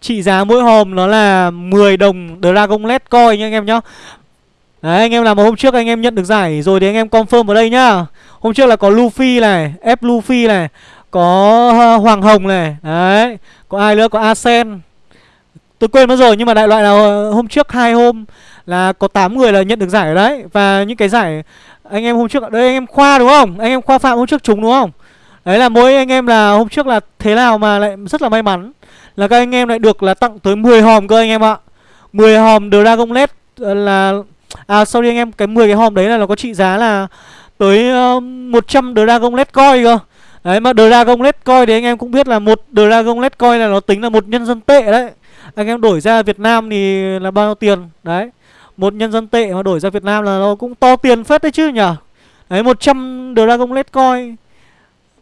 B: Trị giá mỗi hòm nó là 10 đồng Dragon let coin nha anh em nhá. Đấy anh em làm hôm trước anh em nhận được giải rồi thì anh em confirm vào đây nhá. Hôm trước là có Luffy này, F Luffy này Có ờ, Hoàng Hồng này. Đấy Có ai nữa, có Asen. Tôi quên mất rồi nhưng mà đại loại là ờ, hôm trước hai hôm là có 8 người là nhận được giải ở đấy. Và những cái giải anh em hôm trước đây anh em khoa đúng không? Anh em khoa phạm hôm trước trúng đúng không? Đấy là mỗi anh em là hôm trước là thế nào mà lại rất là may mắn. Là các anh em lại được là tặng tới 10 hòm cơ anh em ạ. 10 hòm Dragon LED ờ, là À sorry anh em cái 10 cái hòm đấy là nó có trị giá là tới ờ, uh, 100 Dragon LED coin cơ. Đấy mà Dragon LED coin thì anh em cũng biết là một Dragon LED coin là nó tính là một nhân dân tệ đấy. Anh em đổi ra Việt Nam thì là bao nhiêu tiền? Đấy Một nhân dân tệ mà đổi ra Việt Nam là nó cũng to tiền phết đấy chứ nhở? Đấy 100 Dragon Let coin.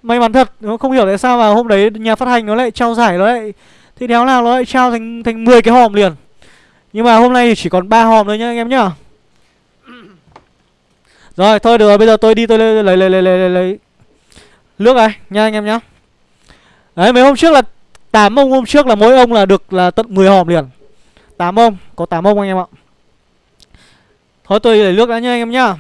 B: May mắn thật nó Không hiểu tại sao mà hôm đấy nhà phát hành nó lại trao giải nó lại Thì đéo nào nó lại trao thành thành 10 cái hòm liền. Nhưng mà hôm nay thì chỉ còn 3 hòm thôi nhá anh em nhá. Rồi thôi được rồi bây giờ tôi đi tôi lấy lấy lấy lấy lấy, lấy. Nước này nha anh em nhá. Đấy mấy hôm trước là 8 ông hôm trước là mỗi ông là được là tận 10 hòm liền. 8 ông, Có 8 ông anh em ạ. Thôi tôi để nước đã nha anh em nhá.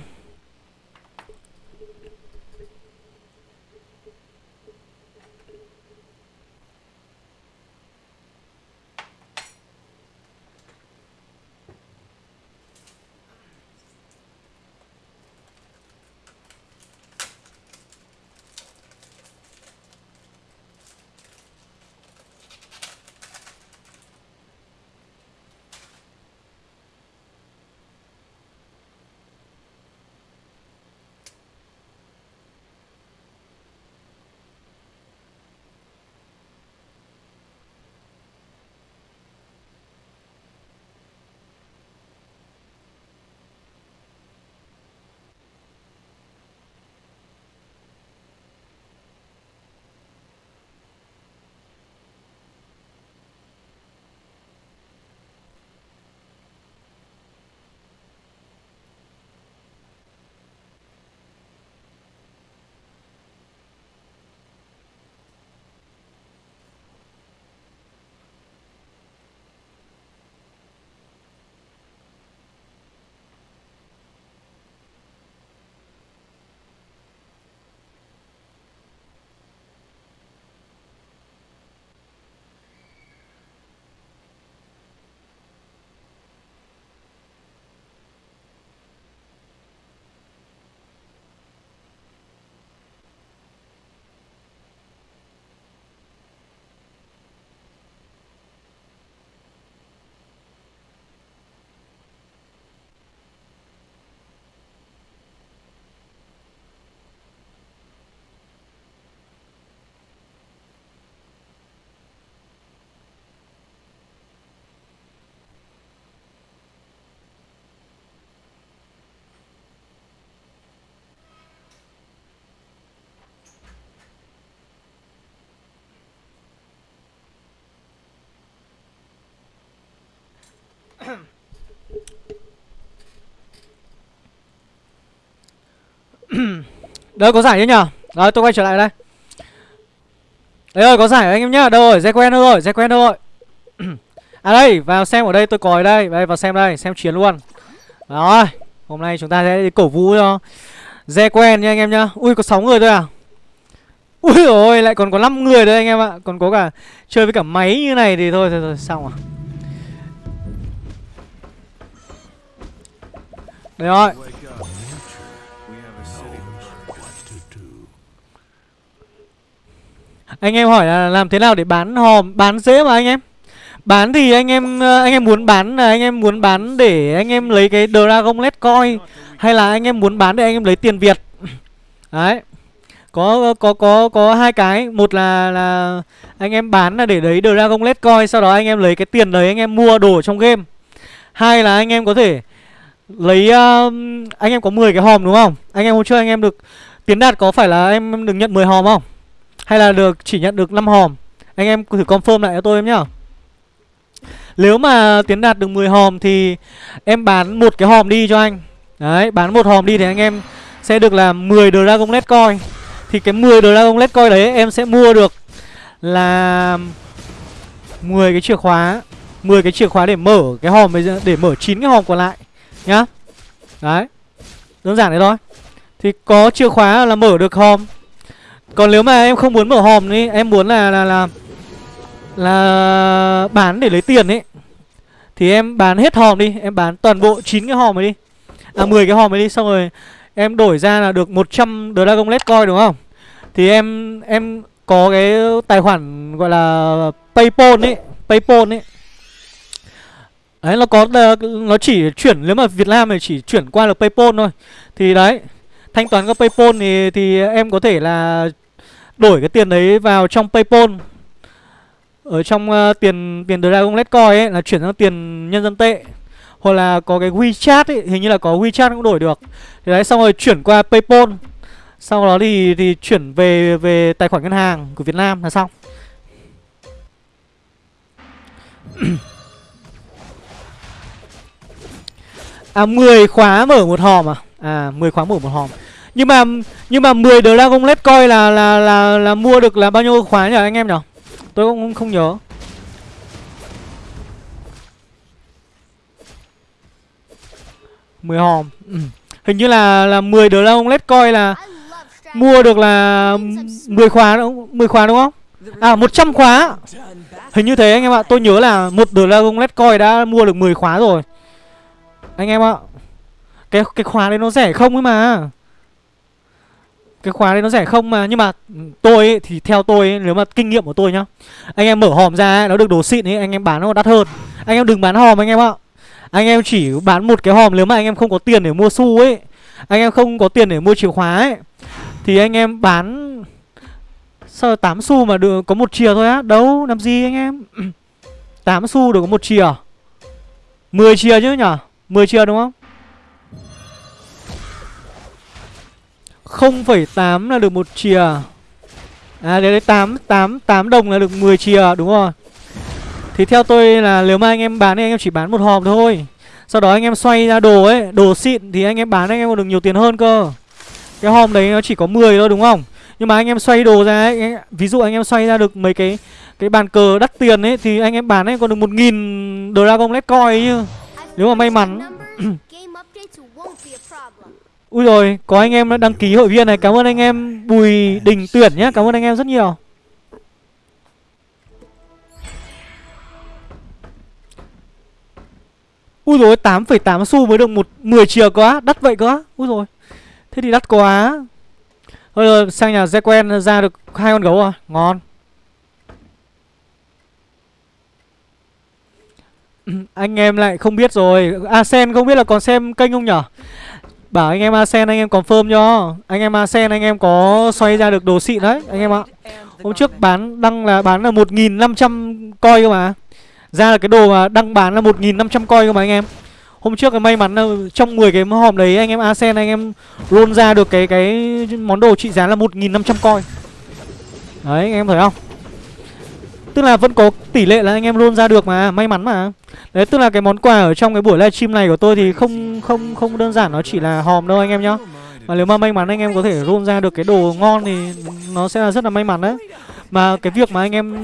B: *coughs* Đây có giải chứ nhở Rồi tôi quay trở lại đây. Đấy rồi có giải anh em nhá. Đâu rồi? Dây quen đâu rồi? Dây quen đâu rồi? *coughs* À đây vào xem ở đây tôi còi đây. Đây vào xem đây xem chiến luôn. Rồi Hôm nay chúng ta sẽ cổ vũ cho Dê quen nha anh em nhá. Ui có 6 người thôi à? Ui rồi lại còn có 5 người đấy anh em ạ. Còn có cả chơi với cả máy như này thì thôi thôi, thôi xong à Đây rồi Anh em hỏi là làm thế nào để bán hòm Bán dễ mà anh em Bán thì anh em ờ, anh em muốn bán là anh em muốn bán để anh em lấy cái Dragon Let Coin hay là anh em muốn bán để anh em lấy tiền Việt. Đấy. Có có có có hai cái, một là là anh em bán là để lấy Dragon Let Coin sau đó anh em lấy cái tiền đấy anh em mua đồ trong game. Hai là anh em có thể lấy uh, anh em có 10 cái hòm đúng không? Anh em hôm trước anh em được tiến đạt có phải là em được nhận 10 hòm không? Hay là được chỉ nhận được 5 hòm? Anh em thử confirm lại cho tôi em nhá. Nếu mà tiến đạt được 10 hòm thì em bán một cái hòm đi cho anh Đấy, bán một hòm đi thì anh em sẽ được là 10 Dragon Let Coin Thì cái 10 Dragon Let Coin đấy em sẽ mua được là 10 cái chìa khóa 10 cái chìa khóa để mở cái hòm để mở 9 cái hòm còn lại nhá. Đấy. Đơn giản thế thôi. Thì có chìa khóa là mở được hòm. Còn nếu mà em không muốn mở hòm đi, em muốn là là là là bán để lấy tiền ấy thì em bán hết hòm đi, em bán toàn bộ 9 cái hòm ấy đi. À 10 cái hòm ấy đi xong rồi em đổi ra là được 100 Dragon Let Coin đúng không? Thì em em có cái tài khoản gọi là PayPal ấy, PayPal ấy. Đấy nó có ờ, nó chỉ chuyển nếu mà Việt Nam thì chỉ chuyển qua được PayPal thôi. Thì đấy, thanh toán qua PayPal thì thì em có thể là đổi cái tiền đấy vào trong PayPal. Ở trong uh, tiền tiền Dragon Let's Coin ấy là chuyển sang tiền nhân dân tệ. Hoặc là có cái WeChat ấy hình như là có WeChat cũng đổi được. Thì đấy xong rồi chuyển qua PayPal. Sau đó thì thì chuyển về về tài khoản ngân hàng của Việt Nam là xong. *clears throat* À 10 khóa mở một hòm à? À 10 khóa mở một hòm. Nhưng mà nhưng mà 10 Dragon Let Coin là là là là mua được là bao nhiêu khóa nhỉ anh em nhỉ? Tôi cũng không nhớ. Mười hòm. Ừ. *clears throat* Hình như là là 10 đứa ông let's coi là Mua được là 10 khóa đúng 10 khóa đúng không? À 100 khóa. Hình như thế anh em ạ. Tôi nhớ là một đứa ông let's coi đã mua được 10 khóa rồi. Anh em ạ. Cái cái khóa đấy nó rẻ không ấy mà. Cái khóa đấy nó rẻ không mà. Nhưng mà tôi ấy, thì theo tôi ấy, nếu mà kinh nghiệm của tôi nhá. Anh em mở hòm ra ấy, nó được đồ xịn ấy anh em bán nó đắt hơn. Anh em đừng bán hòm anh em ạ. Anh em chỉ bán một cái hòm nếu mà anh em không có tiền để mua xu ấy. Anh em không có tiền để mua chìa khóa ấy. Thì anh em bán sao 8 xu mà được có một chìa thôi á. Đâu làm gì anh em? *clears throat* 8 xu được có một chìa. 10 chìa chứ nhở? 10 triệu đúng không? 0,8 là được một chìa. À đấy, đấy 8, 8, 8 đồng là được 10 chìa đúng rồi. Thì theo tôi là nếu mà anh em bán thì anh em chỉ bán một hòm thôi. Sau đó anh em xoay ra đồ ấy Đồ xịn thì anh em bán anh em còn được nhiều tiền hơn cơ. Cái hòm đấy nó chỉ có 10 thôi đúng không? Nhưng mà anh em xoay đồ ra ấy Ví dụ anh em xoay ra được mấy cái Cái bàn cờ đắt tiền ấy Thì anh em bán ấy còn được 1.000 Dragon Let's Coin ấy chứ. Nếu mà may mắn *coughs* Ui rồi, có anh em đã đăng ký hội viên này. Cảm ơn anh em Bùi Đình Tuyển nhé Cảm ơn anh em rất nhiều. Ui rồi 8,8 xu mới được một 10 chìa quá Đắt vậy quá Ui rồi Thế thì đắt quá. Thôi rồi sang nhà Zequen ra được hai con gấu à. Ngon Anh em lại không biết rồi. Asen không biết là còn xem kênh không nhở? Bảo anh em Asen, anh em confirm cho. Anh em Asen, anh em có xoay ra được đồ xịn đấy, Anh em ạ. Hôm trước bán, đăng là bán là 1.500 coi cơ mà. Ra là cái đồ mà đăng bán là 1.500 coi cơ mà anh em. Hôm trước cái may mắn là trong 10 cái hòm đấy, anh em Asen, anh em luôn ra được cái cái món đồ trị giá là 1.500 coi. Đấy, anh em thấy không? Tức là vẫn có tỷ lệ là anh em roll ra được mà May mắn mà. Đấy tức là cái món quà ở trong cái buổi livestream này của tôi Thì không không không đơn giản nó chỉ là hòm đâu anh em nhá. Mà nếu mà may mắn anh em có thể roll ra được cái đồ ngon Thì nó sẽ là rất là may mắn đấy. Mà cái việc mà anh em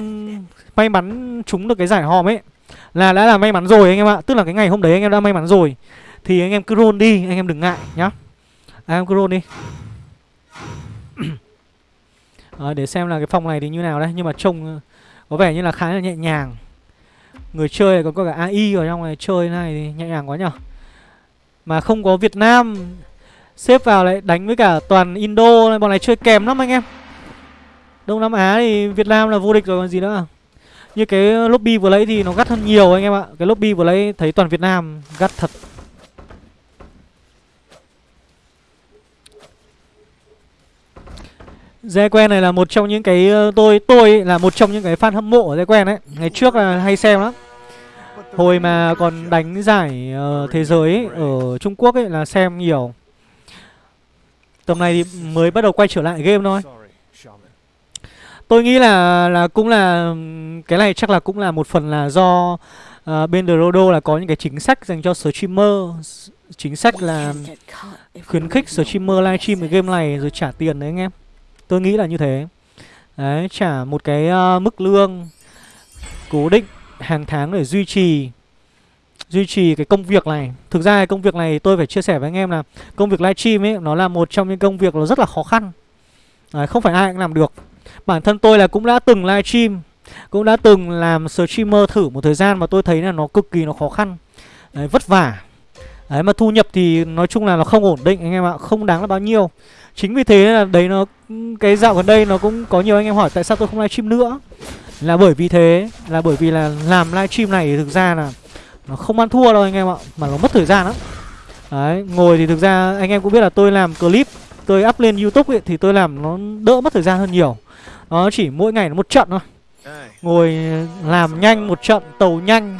B: may mắn trúng được cái giải hòm ấy Là đã là may mắn rồi anh em ạ. Tức là cái ngày hôm đấy anh em đã may mắn rồi. Thì anh em cứ roll đi anh em đừng ngại nhá. Anh em cứ roll đi. À, Để xem là cái phòng này thì như nào đấy Nhưng mà trông có vẻ như là khá là nhẹ nhàng. Người chơi còn có cả AI ở trong này, chơi này thì nhẹ nhàng quá nhở? Mà không có Việt Nam, Xếp vào lại đánh với cả toàn Indo Bọn này chơi kèm lắm anh em. Đông Nam Á thì Việt Nam là vô địch rồi còn gì nữa. Như cái lobby vừa lấy thì nó gắt hơn nhiều anh em ạ. Cái lobby vừa lấy thấy toàn Việt Nam gắt thật. Dê quen này là một trong những cái tôi tôi là một trong những cái fan hâm mộ ở Dê quen đấy. Ngày trước là hay xem lắm. Hồi mà còn đánh giải uh, thế giới ấy, ở Trung Quốc ấy là xem nhiều. Tầm này thì mới bắt đầu quay trở lại game thôi. Tôi nghĩ là là cũng là cái này chắc là cũng là một phần là do uh, bên Drodo là có những cái chính sách dành cho streamer chính sách là khuyến khích streamer livestream cái game này rồi trả tiền đấy anh em. Tôi nghĩ là như thế. Đấy, trả một cái uh, mức lương cố định hàng tháng để duy trì duy trì cái công việc này. Thực ra cái công việc này tôi phải chia sẻ với anh em là Công việc livestream ấy nó là một trong những công việc nó rất là khó khăn. Đấy, Không phải ai cũng làm được. Bản thân tôi là cũng đã từng livestream Cũng đã từng làm streamer thử một thời gian Mà tôi thấy là nó cực kỳ nó khó khăn. Đấy, vất vả. Đấy mà thu nhập thì nói chung là nó không ổn định anh em ạ Không đáng là bao nhiêu. Chính vì thế là đấy nó Cái dạo gần đây nó cũng có nhiều anh em hỏi Tại sao tôi không livestream nữa. Là bởi vì thế Là bởi vì là làm livestream này thực ra là Nó không ăn thua đâu anh em ạ Mà nó mất thời gian lắm. Đấy ngồi thì thực ra anh em cũng biết là tôi làm clip Tôi up lên youtube ấy, thì tôi làm nó đỡ mất thời gian hơn nhiều. Nó chỉ mỗi ngày nó một trận thôi. Ngồi làm nhanh một trận tàu nhanh.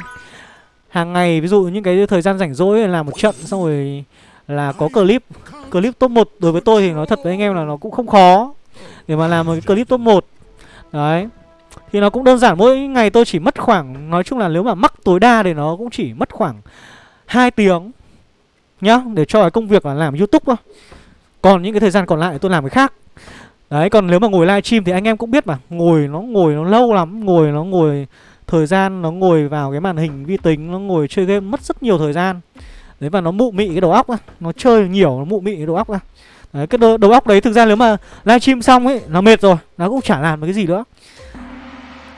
B: Hàng ngày ví dụ những cái thời gian rảnh rỗi làm một trận xong rồi là có clip Clip top 1 đối với tôi thì nói thật với anh em là nó cũng không khó Để mà làm một cái clip top 1 Đấy, Thì nó cũng đơn giản, mỗi ngày tôi chỉ mất khoảng, Nói chung là nếu mà mắc tối đa thì nó cũng chỉ mất khoảng 2 tiếng Nhá, Để cho cái công việc là làm youtube thôi. Còn những cái thời gian còn lại tôi làm cái khác. Đấy, còn nếu mà ngồi livestream thì anh em cũng biết mà, Ngồi nó ngồi nó lâu lắm, Ngồi nó ngồi Thời gian, nó ngồi vào cái màn hình vi tính, Nó ngồi chơi game mất rất nhiều thời gian. Đấy và nó mụ mị cái đầu óc á. Nó chơi nhiều nó mụ mị cái đầu óc á. Đấy cái đầu, đầu óc đấy thực ra nếu mà livestream xong ấy Nó mệt rồi Nó cũng chả làm được cái gì nữa.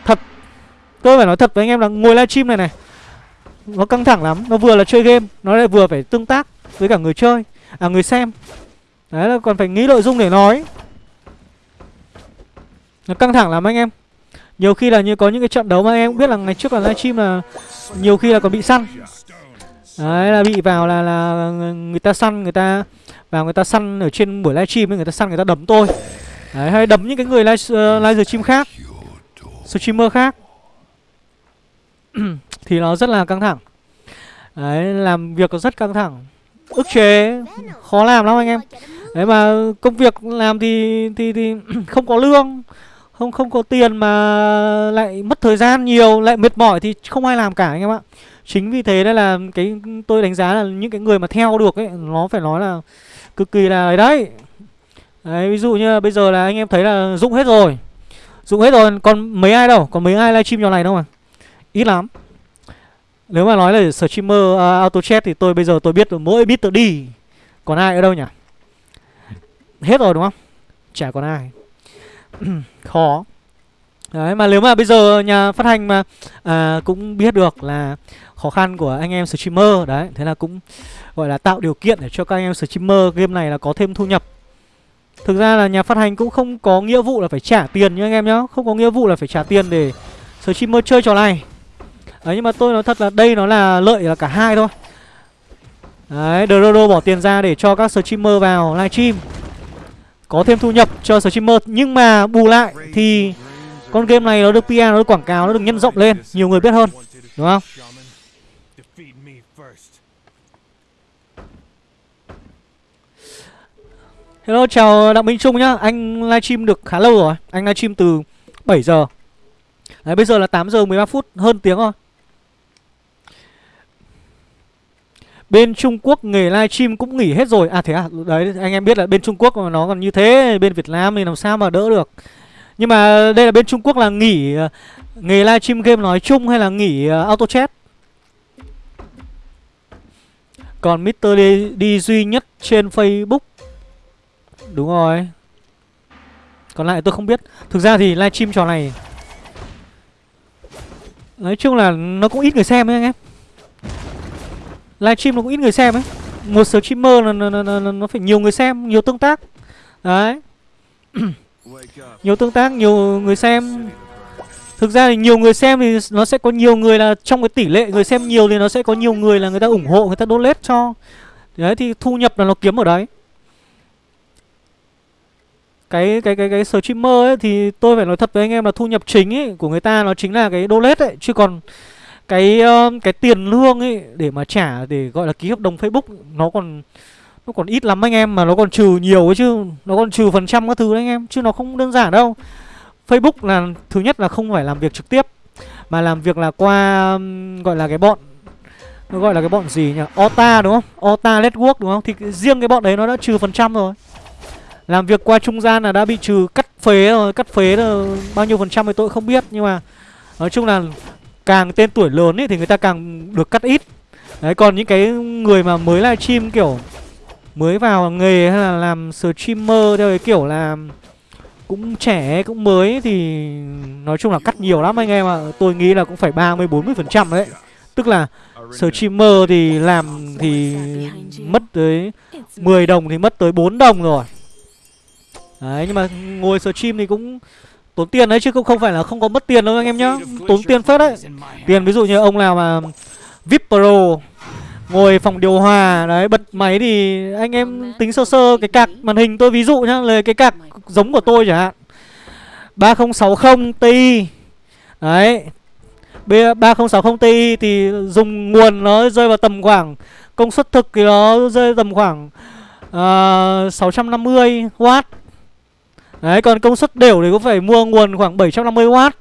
B: Thật. Tôi phải nói thật với anh em là ngồi livestream này này Nó căng thẳng lắm. Nó vừa là chơi game Nó lại vừa phải tương tác với cả người chơi À người xem. Đấy là còn phải nghĩ nội dung để nói. Nó căng thẳng lắm anh em. Nhiều khi là như có những cái trận đấu mà em cũng biết là ngày trước là livestream là Nhiều khi là còn bị săn. Đấy là bị vào là là người ta săn người ta vào người ta săn ở trên buổi livestream người ta săn người ta đấm tôi. Đấy hay đấm những cái người live uh, live stream khác. Streamer khác. *clears throat* thì nó rất là căng thẳng. Đấy làm việc rất căng thẳng. Ức chế khó làm lắm anh em. Đấy mà công việc làm thì thì thì *clears throat* không có lương, không không có tiền mà lại mất thời gian nhiều, lại mệt mỏi thì không ai làm cả anh em ạ. Chính vì thế đây là cái tôi đánh giá là những cái người mà theo được ấy Nó phải nói là cực kỳ là ấy đấy. Đấy ví dụ như bây giờ là anh em thấy là dụng hết rồi. Dụng hết rồi còn mấy ai đâu? Còn mấy ai livestream trò này đâu mà? Ít lắm. Nếu mà nói là streamer uh, auto chat thì tôi bây giờ tôi biết mỗi biết tự đi. Còn ai ở đâu nhỉ? Hết rồi đúng không? Chả còn ai. *clears throat* Khó. Đấy mà nếu mà bây giờ nhà phát hành mà à, cũng biết được là khó khăn của anh em streamer, đấy, thế là cũng, gọi là, tạo điều kiện để cho các anh em streamer game này là có thêm thu nhập. Thực ra là nhà phát hành cũng không có nghĩa vụ là phải trả tiền nhá anh em nhá, không có nghĩa vụ là phải trả tiền để streamer chơi trò này. Đấy, nhưng mà tôi nói thật là đây nó là lợi là cả hai thôi. Đấy Drodo bỏ tiền ra để cho các streamer vào livestream, có thêm thu nhập cho streamer. Nhưng mà bù lại thì con game này nó được PR nó được quảng cáo, nó được nhân rộng lên, nhiều người biết hơn, đúng không? Hello chào Đặng Minh Trung nhá. Anh livestream được khá lâu rồi. Anh livestream từ 7 giờ. Đấy bây giờ là 8 giờ 13 phút Hơn tiếng rồi. Bên Trung Quốc nghề livestream cũng nghỉ hết rồi. À thế à? Đấy anh em biết là bên Trung Quốc mà nó còn như thế Bên Việt Nam thì làm sao mà đỡ được. Nhưng mà đây là bên Trung Quốc là nghỉ ờ, Nghề livestream game nói chung hay là nghỉ ờ, auto chat? Còn Mr. đi, đi duy nhất trên Facebook Đúng rồi. Còn lại tôi không biết. Thực ra thì livestream trò này Nói chung là nó cũng ít người xem ấy anh em. Livestream nó cũng ít người xem ấy. Một streamer là nó, nó, nó, nó phải nhiều người xem nhiều tương tác. Đấy. *clears throat* Nhiều tương tác nhiều người xem. Thực ra thì nhiều người xem thì nó sẽ có nhiều người là trong cái tỷ lệ người xem nhiều thì nó sẽ có nhiều người là người ta ủng hộ người ta donate cho. Đấy thì thu nhập là nó kiếm ở đấy cái cái cái cái streamer ấy thì tôi phải nói thật với anh em là thu nhập chính ấy của người ta nó chính là cái đô lết ấy chứ còn cái uh, cái tiền lương ấy để mà trả để gọi là ký hợp đồng Facebook nó còn nó còn ít lắm anh em mà nó còn trừ nhiều ấy chứ nó còn trừ phần trăm các thứ đấy anh em chứ nó không đơn giản đâu. Facebook là thứ nhất là không phải làm việc trực tiếp mà làm việc là qua um, gọi là cái bọn nó gọi là cái bọn gì nhỉ? Ota đúng không? Ota Network đúng không? Thì riêng cái bọn đấy nó đã trừ phần trăm rồi làm việc qua trung gian là đã bị trừ, cắt phế rồi, cắt phế là bao nhiêu phần trăm thì tôi không biết, nhưng mà nói chung là càng tên tuổi lớn ấy thì người ta càng được cắt ít. Đấy, còn những cái người mà mới livestream kiểu mới vào nghề hay là làm streamer theo cái kiểu là cũng trẻ, cũng mới thì nói chung là cắt nhiều lắm anh em ạ. À. tôi nghĩ là cũng phải 30 40 phần trăm đấy. Tức là streamer thì làm thì mất tới 10 đồng thì mất tới 4 đồng rồi đấy nhưng mà ngồi stream thì cũng tốn tiền đấy chứ cũng không phải là không có mất tiền đâu anh em nhá. Tốn tiền phết đấy. Tiền ví dụ như ông nào mà vip pro ngồi phòng điều hòa đấy bật máy thì anh em tính sơ sơ cái cạc màn hình tôi ví dụ nhá là cái cạc giống của tôi chẳng hạn. 3060 ti. Đấy. B 3060 ti thì dùng nguồn nó rơi vào tầm khoảng công suất thực thì nó rơi tầm khoảng uh, 650 w Đấy, còn công suất đều thì cũng phải mua nguồn khoảng 750W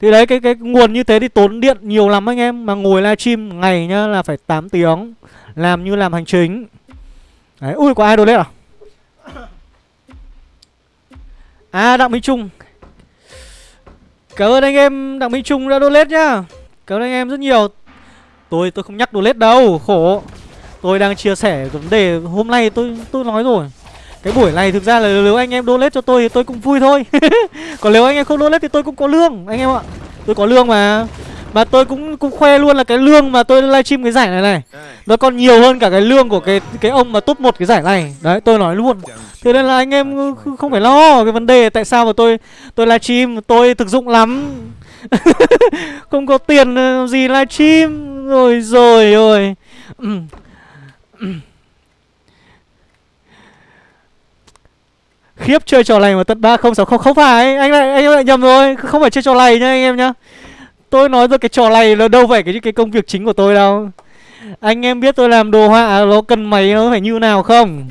B: Thì đấy, cái cái nguồn như thế thì tốn điện nhiều lắm anh em. Mà ngồi livestream ngày nhá là phải 8 tiếng. Làm như làm hành chính. Đấy, ui, có ai donate à? À Đặng Minh Trung. Cảm ơn anh em, Đặng Minh Trung đã donate nhá. Cảm ơn anh em rất nhiều. Tôi tôi không nhắc donate đâu, Khổ. Tôi đang chia sẻ vấn đề hôm nay tôi tôi nói rồi cái buổi này thực ra là nếu anh em donate cho tôi thì tôi cũng vui thôi. *laughs* Còn nếu anh em không donate thì tôi cũng có lương Anh em ạ. Tôi có lương mà. Mà tôi cũng cũng khoe luôn là cái lương mà tôi livestream cái giải này này Nó còn nhiều hơn cả cái lương của cái cái ông mà top một cái giải này. Đấy tôi nói luôn. Thế nên là anh em không phải lo cái vấn đề Tại sao mà tôi tôi livestream Tôi thực dụng lắm. *laughs* Không có tiền gì livestream. Rồi rồi rồi Khiếp chơi trò này mà tận 3060 không phải anh lại anh lại nhầm rồi, không phải chơi trò này nhá anh em nhá. Tôi nói rồi cái trò này là đâu phải cái cái công việc chính của tôi đâu. Anh em biết tôi làm đồ họa nó cần máy nó phải như nào không?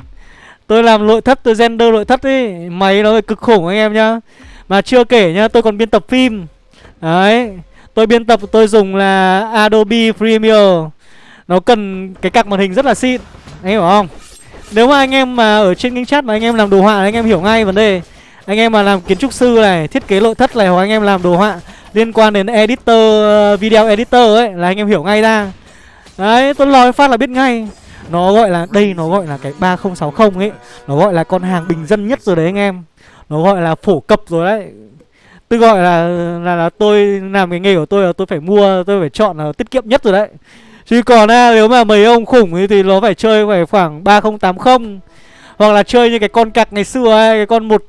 B: Tôi làm nội thất tôi render nội thất ý, máy nó phải cực khủng anh em nhá. Mà chưa kể nhá, tôi còn biên tập phim. Đấy, tôi biên tập tôi dùng là Adobe Premiere. Nó cần cái cạc màn hình rất là xịn. Anh hiểu không? Nếu mà anh em mà ở trên kênh chat mà anh em làm đồ họa anh em hiểu ngay vấn đề. Anh em mà làm kiến trúc sư này, thiết kế nội thất này hoặc anh em làm đồ họa liên quan đến editor, ờ, video editor ấy là anh em hiểu ngay ra. Đấy, tôi nói phát là biết ngay. Nó gọi là, đây nó gọi là cái 3060 ấy. Nó gọi là con hàng bình dân nhất rồi đấy anh em. Nó gọi là phổ cập rồi đấy. Tôi gọi là, là là tôi làm cái nghề của tôi là tôi phải mua, tôi phải chọn là tiết kiệm nhất rồi đấy. Chứ còn à, nếu mà mấy ông khủng thì nó phải chơi phải khoảng 3080 Hoặc là chơi như cái con cặc ngày xưa ấy Cái con một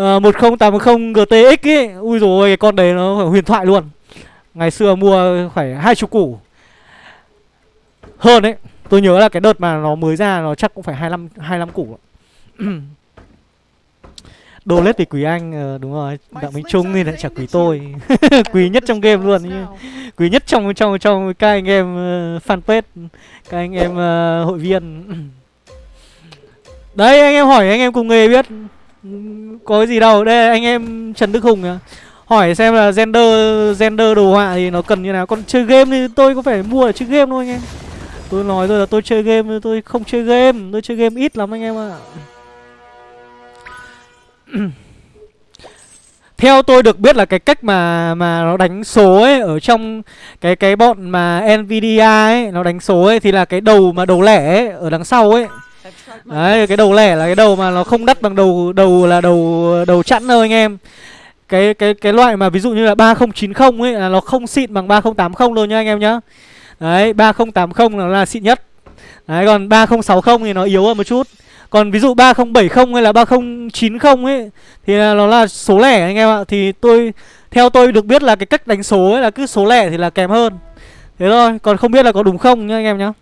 B: uh, 1080 GTX ấy. Ui rồi cái con đấy nó phải huyền thoại luôn. Ngày xưa mua phải hai chục củ. Hơn đấy Tôi nhớ là cái đợt mà nó mới ra nó chắc cũng phải 25, 25 củ *clears throat* Đồ lết thì quý anh ờ, đúng rồi đặng minh trung thì lại chả quý tôi. *laughs* quý nhất trong game luôn như quý nhất trong trong trong các anh em uh, fanpage các anh em uh, hội viên. *clears throat* Đấy anh em hỏi anh em cùng nghề biết có cái gì đâu. Đây anh em trần đức hùng à. hỏi xem là gender gender đồ họa thì nó cần như nào. Còn chơi game thì tôi có phải mua để chơi game thôi anh em. Tôi nói rồi là tôi chơi game tôi không chơi game. Tôi chơi game ít lắm anh em ạ *clears throat* theo tôi được biết là cái cách mà mà nó đánh số ấy ở trong cái cái bọn mà Nvidia ấy nó đánh số ấy thì là cái đầu mà đầu lẻ ấy ở đằng sau ấy. Đấy cái đầu lẻ là cái đầu mà nó không đắt bằng đầu đầu là đầu đầu chẵn đâu anh em. Cái cái cái loại mà ví dụ như là 3090 ấy là nó không xịn bằng 3080 đâu nhá anh em nhá. Đấy 3080 là, là xịn nhất. Đấy còn 3060 thì nó yếu hơn một chút còn ví dụ 3070 hay là 3090 ấy, Thì là nó là số lẻ anh em ạ. Thì tôi, Theo tôi được biết là cái cách đánh số ấy là cứ số lẻ thì là kém hơn. Thế thôi, Còn không biết là có đúng không nhá anh em nhá.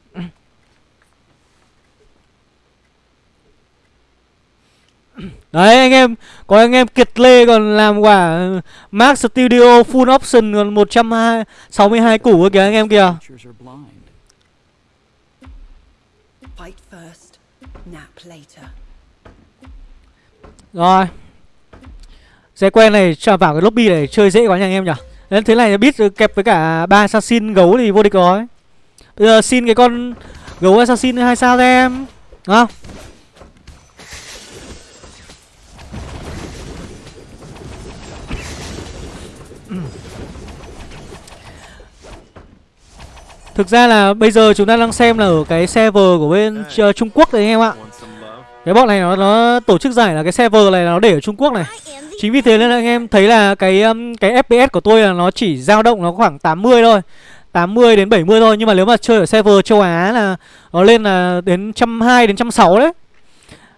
B: Đấy, anh em, Có anh em Kiệt Lê còn làm quả Max Studio Full Option còn 162 củ kìa anh em kìa. Rồi. Xe quen này cho vào cái lobby này chơi dễ quá nha anh em nhỉ. Nên thế này biết kẹp với cả ba assassin gấu thì vô địch rồi. Bây giờ xin cái con gấu assassin hai sao cho em? Đúng không? Thực ra là bây giờ chúng ta đang xem là ở cái server của bên uh, Trung Quốc đấy anh em ạ cái bọn này nó, nó tổ chức giải là cái server này nó để ở Trung Quốc này. Chính vì thế nên là anh em thấy là cái um, cái FPS của tôi là nó chỉ dao động nó khoảng 80 thôi. 80 đến 70 thôi Nhưng mà nếu mà chơi ở server châu Á là Nó lên là đến 120 đến 160 đấy.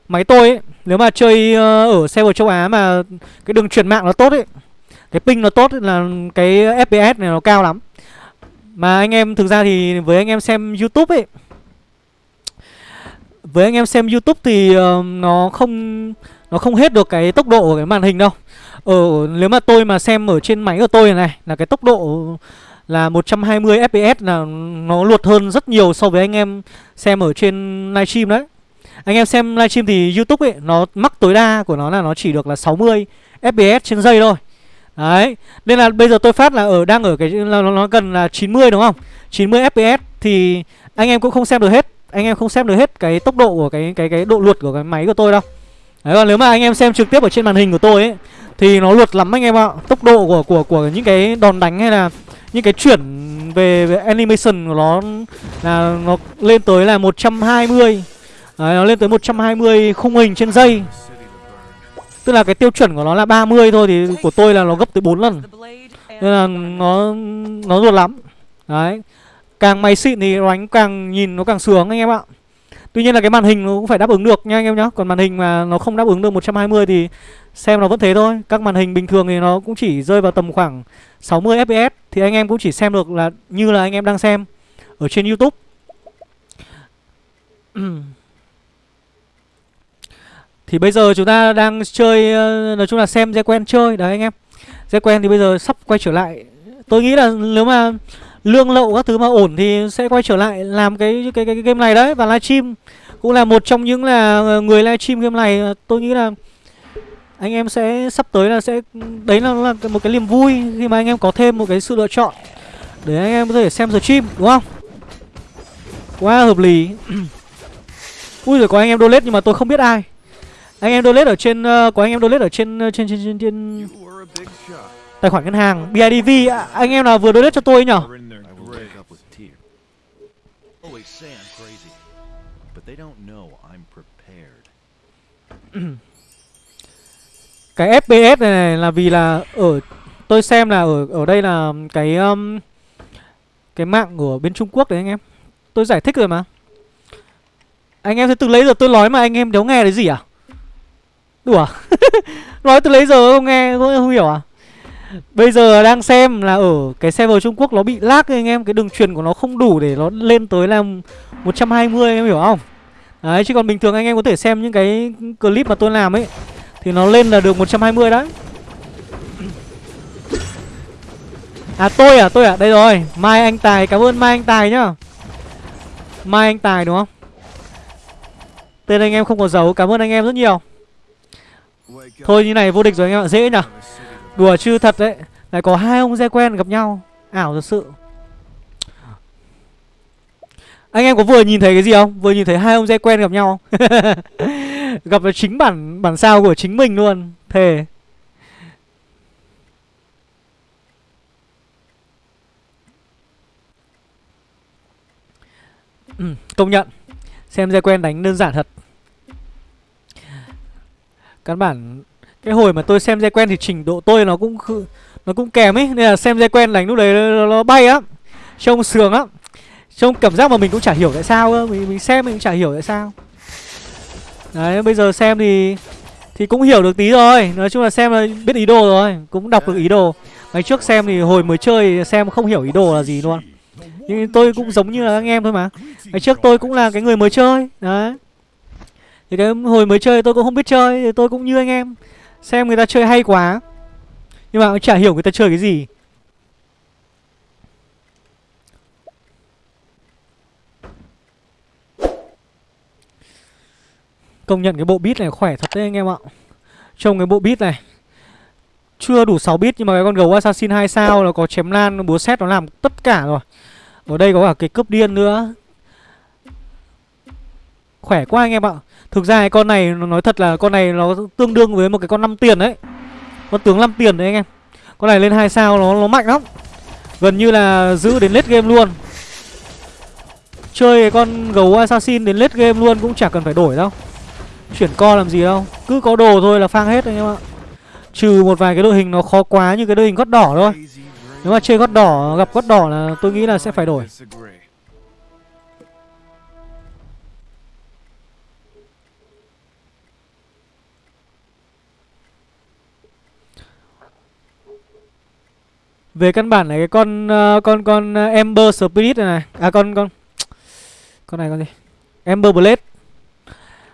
B: Máy tôi ấy Nếu mà chơi ờ, ở server châu Á mà Cái đường truyền mạng nó tốt ấy Cái ping nó tốt ấy, là cái FPS này nó cao lắm. Mà anh em thực ra thì với anh em xem Youtube ấy với anh em xem Youtube thì uh, nó không nó không hết được cái tốc độ của cái màn hình đâu Ở nếu mà tôi mà xem ở trên máy của tôi này là cái tốc độ là 120 fps là nó luột hơn rất nhiều so với anh em xem ở trên livestream đấy. Anh em xem livestream thì YouTube ấy nó mắc tối đa của nó là nó chỉ được là 60 fps trên giây thôi. Đấy, nên là bây giờ tôi phát là ở đang ở cái là nó, nó gần là 90 đúng không? 90 fps thì anh em cũng không xem được hết. Anh em không xem được hết cái tốc độ của cái cái cái độ luật của cái máy của tôi đâu. Đấy còn nếu mà anh em xem trực tiếp ở trên màn hình của tôi ấy thì nó luật lắm anh em ạ. Tốc độ của của của những cái đòn đánh hay là những cái chuyển về, về animation của nó là nó lên tới là 120. Đấy nó lên tới 120 khung hình trên giây. Tức là cái tiêu chuẩn của nó là 30 thôi thì của tôi là nó gấp tới 4 lần. Nên là nó nó ruột lắm. Đấy. Càng máy xịn thì đánh càng nhìn nó càng sướng anh em ạ. Tuy nhiên là cái màn hình nó cũng phải đáp ứng được nha anh em nhá. Còn màn hình mà nó không đáp ứng được 120 thì xem nó vẫn thế thôi. Các màn hình bình thường thì nó cũng chỉ rơi vào tầm khoảng 60 fps Thì anh em cũng chỉ xem được là như là anh em đang xem Ở trên Youtube. *clears throat* Thì bây giờ chúng ta đang chơi ờ, Nói chung là xem dây quen chơi. Đấy anh em. Dây quen thì bây giờ sắp quay trở lại. Tôi nghĩ là nếu mà lương lậu các thứ mà ổn thì sẽ quay trở lại làm cái cái cái, cái game này đấy. Và livestream cũng là một trong những là ờ, người livestream game này. Ờ, tôi nghĩ là anh em sẽ sắp tới là sẽ đấy là, là một cái niềm vui khi mà anh em có thêm một cái sự lựa chọn để anh em có thể xem stream đúng không? Quá hợp lý. *clears throat* Ui rồi có anh em donate nhưng mà tôi không biết ai. Anh em donate ở trên uh, có anh em donate ở trên trên trên trên, trên tài khoản ngân hàng bidv anh em nào vừa donate cho tôi nhở *clears throat* cái FPS này, này là vì là ở tôi xem là ở ở đây là cái um, cái mạng của bên Trung Quốc đấy anh em. Tôi giải thích rồi mà. Anh em từ lấy giờ tôi nói mà anh em đéo nghe đấy gì à? Đùa. *laughs* nói từ lấy giờ không nghe không, không hiểu à? Bây giờ đang xem là ở cái server Trung Quốc nó bị lag anh em, Cái đường truyền của nó không đủ để nó lên tới là 120 em hiểu không? Đấy, chứ còn bình thường anh em có thể xem những cái clip mà tôi làm ấy, Thì nó lên là được 120 đấy. À tôi à tôi à đây rồi. Mai Anh Tài, cảm ơn Mai Anh Tài nhá. Mai Anh Tài, đúng không? Tên anh em không có dấu, cảm ơn anh em rất nhiều. Thôi, như này vô địch rồi anh em ạ, dễ nhỉ Đùa chứ thật đấy Lại có hai ông dê quen gặp nhau. Ảo thật sự. Anh em có vừa nhìn thấy cái gì không? Vừa nhìn thấy hai ông dê quen gặp nhau? *laughs* Gặp là chính bản bản sao của chính mình luôn. Thề. Ừ, *clears throat* Công nhận. Xem re quen đánh đơn giản thật. Căn bản cái hồi mà tôi xem dây quen thì trình độ tôi nó cũng Nó cũng kèm ấy Nên là xem dây quen đánh lúc đấy nó, nó bay á Trông sướng á, Trông cảm giác mà mình cũng chả hiểu tại sao cơ Mình, mình xem mình cũng chả hiểu tại sao. Đấy bây giờ xem thì Thì cũng hiểu được tí rồi Nói chung là xem là biết ý đồ rồi Cũng đọc được ý đồ. Ngày trước xem thì hồi mới chơi xem không hiểu ý đồ là gì luôn. Nhưng tôi cũng giống như là anh em thôi mà. Ngày trước tôi cũng là cái người mới chơi Đấy. Thì cái hồi mới chơi tôi cũng không biết chơi Thì tôi cũng như anh em. Xem người ta chơi hay quá. Nhưng mà cũng chả hiểu người ta chơi cái gì. Công nhận cái bộ beat này khỏe thật đấy anh em ạ. Trông cái bộ beat này, Chưa đủ 6 bit nhưng mà cái con gấu assassin 2 sao nó có chém lan búa xét nó làm tất cả rồi. Ở đây có cả cái cướp điên nữa. Khỏe quá anh em ạ. Thực ra cái con này, nói thật là con này nó tương đương với một cái con 5 tiền đấy. Con tướng 5 tiền đấy anh em. Con này lên 2 sao nó nó mạnh lắm. Gần như là giữ đến late game luôn. Chơi cái con gấu assassin đến late game luôn cũng chả cần phải đổi đâu. Chuyển co làm gì đâu. Cứ có đồ thôi là phang hết anh em ạ. Trừ một vài cái đội hình nó khó quá như cái đội hình gót đỏ thôi. Nếu mà chơi gót đỏ, gặp gót đỏ là tôi nghĩ là sẽ phải đổi. Về căn bản là cái con uh, con con ờ, Ember Spirit này này. À con con Con này con gì? Ember Blade.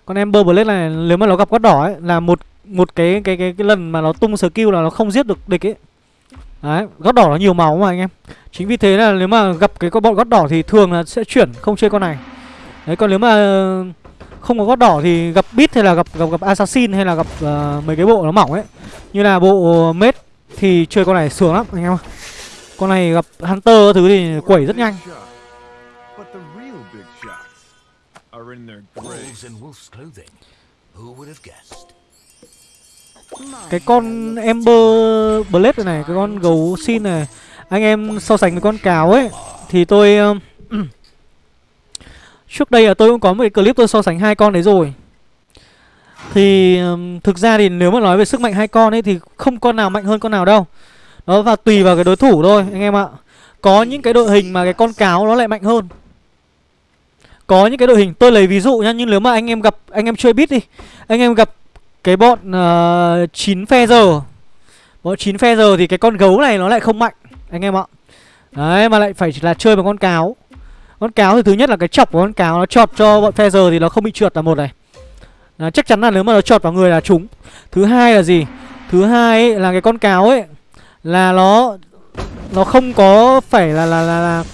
B: Con Ember Blade này nếu mà nó gặp gót đỏ ấy Là một một cái cái cái cái lần mà nó tung skill là nó không giết được địch ấy. Đấy, gót đỏ nó nhiều máu mà anh em. Chính vì thế là nếu mà gặp cái con bọn gót đỏ thì thường là sẽ chuyển không chơi con này. Đấy, còn nếu mà không có gót đỏ thì gặp bit hay là gặp gặp gặp assassin hay là gặp uh, mấy cái bộ nó mỏng ấy. Như là bộ mết thì chơi con này sướng lắm anh em ạ. Con này gặp hunter thứ thì quẩy rất nhanh. Cái con Ember Blade này, này Cái con gấu xin này Anh em so sánh với con cáo ấy Thì tôi um, *clears throat* Trước đây là tôi cũng có một cái clip tôi so sánh hai con đấy rồi. Thì thực ra thì nếu mà nói về sức mạnh hai con ấy Thì không con nào mạnh hơn con nào đâu. Nó và tùy vào cái đối thủ thôi anh em ạ. Có những cái đội hình mà cái con cáo nó lại mạnh hơn. Có những cái đội hình tôi lấy ví dụ nhá Nhưng nếu mà anh em gặp anh em chơi bit đi. Anh em gặp cái bọn ờ, uh, 9 phe giờ. Bọn 9 phe giờ thì cái con gấu này nó lại không mạnh Anh em ạ. Đấy mà lại phải là chơi bằng con cáo. Con cáo thì thứ nhất là cái chọc của con cáo Nó chọt cho bọn phe giờ thì nó không bị trượt là một này à, Chắc chắn là nếu mà nó chọt vào người là trúng. Thứ hai là gì? Thứ hai ấy, là cái con cáo ấy Là nó Nó không có phải là là, là, là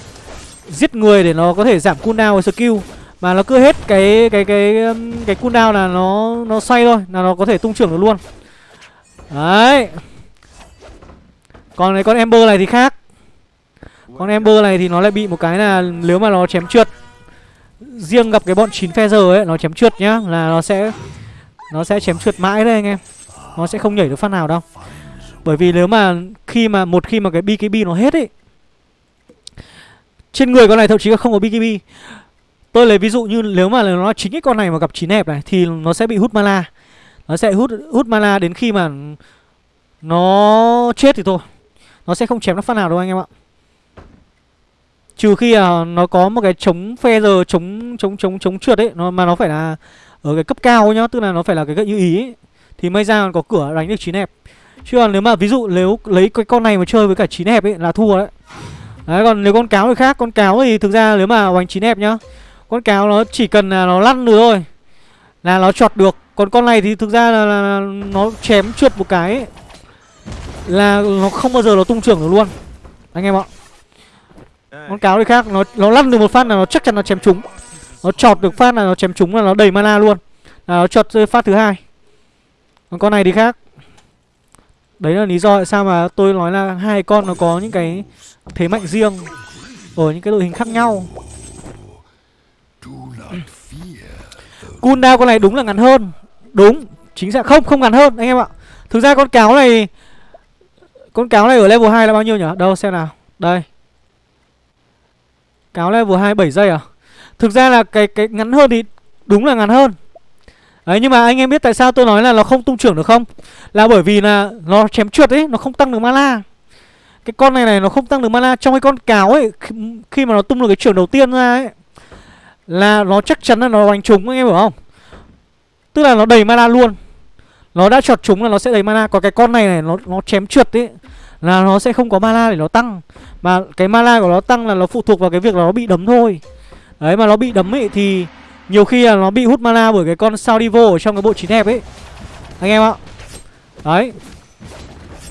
B: Giết người để nó có thể giảm cooldown và skill mà nó cứ hết cái cái cái um, cái cooldown là nó nó xoay thôi là nó có thể tung trưởng được luôn. Đấy. Còn cái con ember này thì khác. Con ember này thì nó lại bị một cái là nếu mà nó chém trượt riêng gặp cái bọn chín phe giờ ấy, nó chém trượt nhá, là nó sẽ nó sẽ chém trượt mãi đấy anh em nó sẽ không nhảy được phát nào đâu bởi vì nếu mà khi mà, một khi mà cái bkb nó hết ấy, trên người con này thậm chí là không có bkb Tôi lấy ví dụ như nếu mà nó chính cái con này mà gặp chín hẹp này, thì nó sẽ bị hút mana. Nó sẽ hút hút mana đến khi mà nó chết thì thôi. Nó sẽ không chém nó phát nào đâu anh em ạ. Trừ khi à, nó có một cái chống phe giờ chống chống chống chống trượt ấy, nó mà nó phải là ở cái cấp cao nhá, tức là nó phải là cái gợi như ý ấy, thì may ra có cửa đánh được chín hẹp. Chứ còn nếu mà ví dụ nếu lấy cái con này mà chơi với cả chín hẹp ấy là thua đấy. Đấy còn nếu con cáo thì khác, con cáo thì thực ra nếu mà đánh chín hẹp nhá con cáo nó chỉ cần là nó lăn được thôi Là nó chọt được Còn con này thì thực ra là, là, là nó chém trượt một cái ấy, Là nó không bao giờ nó tung trưởng được luôn Anh em ạ con cáo thì khác Nó nó lăn được một phát là nó chắc chắn nó chém trúng Nó chọt được phát là nó chém trúng là nó đầy mana luôn Là nó chọt rơi phát thứ hai Còn con này thì khác Đấy là lý do tại sao mà tôi nói là hai con nó có những cái thế mạnh riêng ở những cái đội hình khác nhau. *clears throat* Cooldown con này đúng là ngắn hơn. Đúng, chính xác không không ngắn hơn anh em ạ. Thực ra con cáo này con cáo này ở level 2 là bao nhiêu nhỉ? Đâu xem nào. Đây. Cáo level 27 giây à? Thực ra là cái cái ngắn hơn thì đúng là ngắn hơn. Đấy nhưng mà anh em biết tại sao tôi nói là nó không tung trưởng được không? Là bởi vì là nó chém trượt ấy, nó không tăng được mana. Cái con này này nó không tăng được mana trong cái con cáo ấy khi, khi mà nó tung được cái trưởng đầu tiên ra ấy là nó chắc chắn là nó đánh trúng anh em hiểu không? Tức là nó đầy mana luôn. Nó đã chọt trúng là nó sẽ đầy mana, còn cái con này này nó nó chém trượt ấy là nó sẽ không có mana để nó tăng. Mà cái mana của nó tăng là nó phụ thuộc vào cái việc là nó bị đấm thôi. Đấy, mà nó bị đấm ấy thì nhiều khi là nó bị hút mana bởi cái con Saudivo ở trong cái bộ chín hẹp ấy. Anh em ạ. Đấy.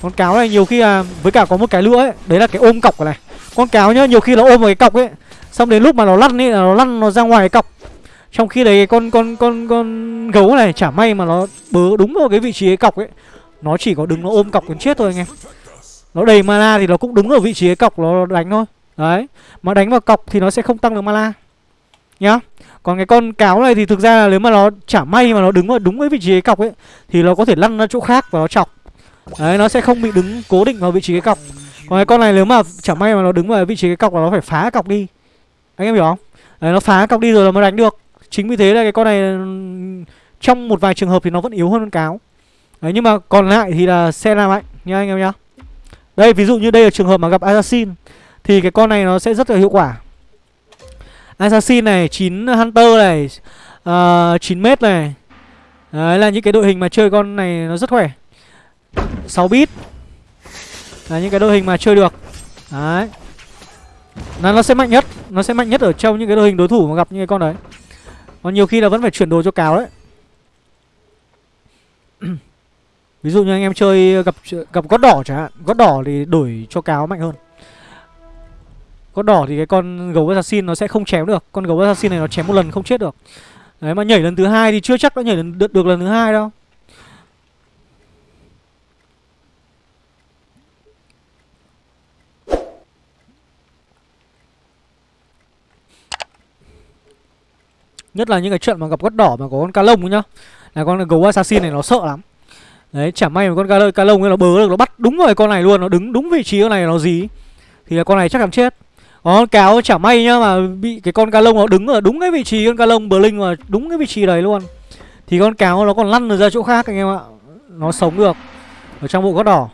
B: Con cáo này nhiều khi là Với cả có một cái nữa ấy, Đấy là cái ôm cọc này. Con cáo nhá, nhiều khi nó ôm vào cái cọc ấy, Xong đến lúc mà nó lăn ấy là nó lăn nó ra ngoài cái cọc. Trong khi đấy cái con con con con gấu này chả may mà nó bớ đúng vào cái vị trí cái cọc ấy. Nó chỉ có đứng nó ôm cọc còn chết thôi anh em. Nó đầy mana thì nó cũng đúng ở vị trí cái cọc nó đánh thôi. Đấy, Mà đánh vào cọc thì nó sẽ không tăng được mana, Nhá. Còn cái con cáo này thì thực ra là nếu mà nó chả may mà nó đứng vào đúng cái vị trí cái cọc ấy, Thì nó có thể lăn ra chỗ khác và nó chọc. Đấy, nó sẽ không bị đứng cố định vào vị trí cái cọc. Còn cái con này nếu mà chả may mà nó đứng vào vị trí cái cọc là nó phải phá cọc đi. Anh em hiểu không? Đấy, nó phá cọc đi rồi là mới đánh được. Chính vì thế là cái con này, Trong một vài trường hợp thì nó vẫn yếu hơn con cáo. Đấy, nhưng mà còn lại thì là xe là mạnh nha anh em nhá. Đây ví dụ như đây là trường hợp mà gặp Assassin Thì cái con này nó sẽ rất là hiệu quả. Assassin này 9 Hunter này ờ, uh, 9 mét này. Đấy là những cái đội hình mà chơi con này nó rất khỏe. 6 bit. Là những cái đội hình mà chơi được. Đấy. Là nó sẽ mạnh nhất Nó sẽ mạnh nhất ở trong những cái đội hình đối thủ mà gặp những cái con đấy. Còn nhiều khi là vẫn phải chuyển đồ cho cáo đấy. Ví dụ như anh em chơi gặp gặp gót đỏ chẳng hạn Gót đỏ thì đổi cho cáo mạnh hơn. Gót đỏ thì cái con gấu assassin nó sẽ không chém được Con gấu assassin này nó chém một lần không chết được. Đấy mà nhảy lần thứ hai thì chưa chắc đã nhảy lần, được, được lần thứ hai đâu. Nhất là những cái trận mà gặp gót đỏ mà có con ca lông nhá. Là con gấu assassin này nó sợ lắm. Đấy chả may mà con ca, cá lông ấy nó bớ được Nó bắt đúng rồi con này luôn Nó đứng đúng vị trí con này nó gì Thì là con này chắc chắn chết. Ờ, con cáo chả may nhá mà bị cái con cá lông nó đứng ở đúng cái vị trí con cá lông bờ linh mà đúng cái vị trí đấy luôn. Thì con cáo nó còn lăn được ra chỗ khác anh em ạ. Nó sống được ở trong bộ gót đỏ.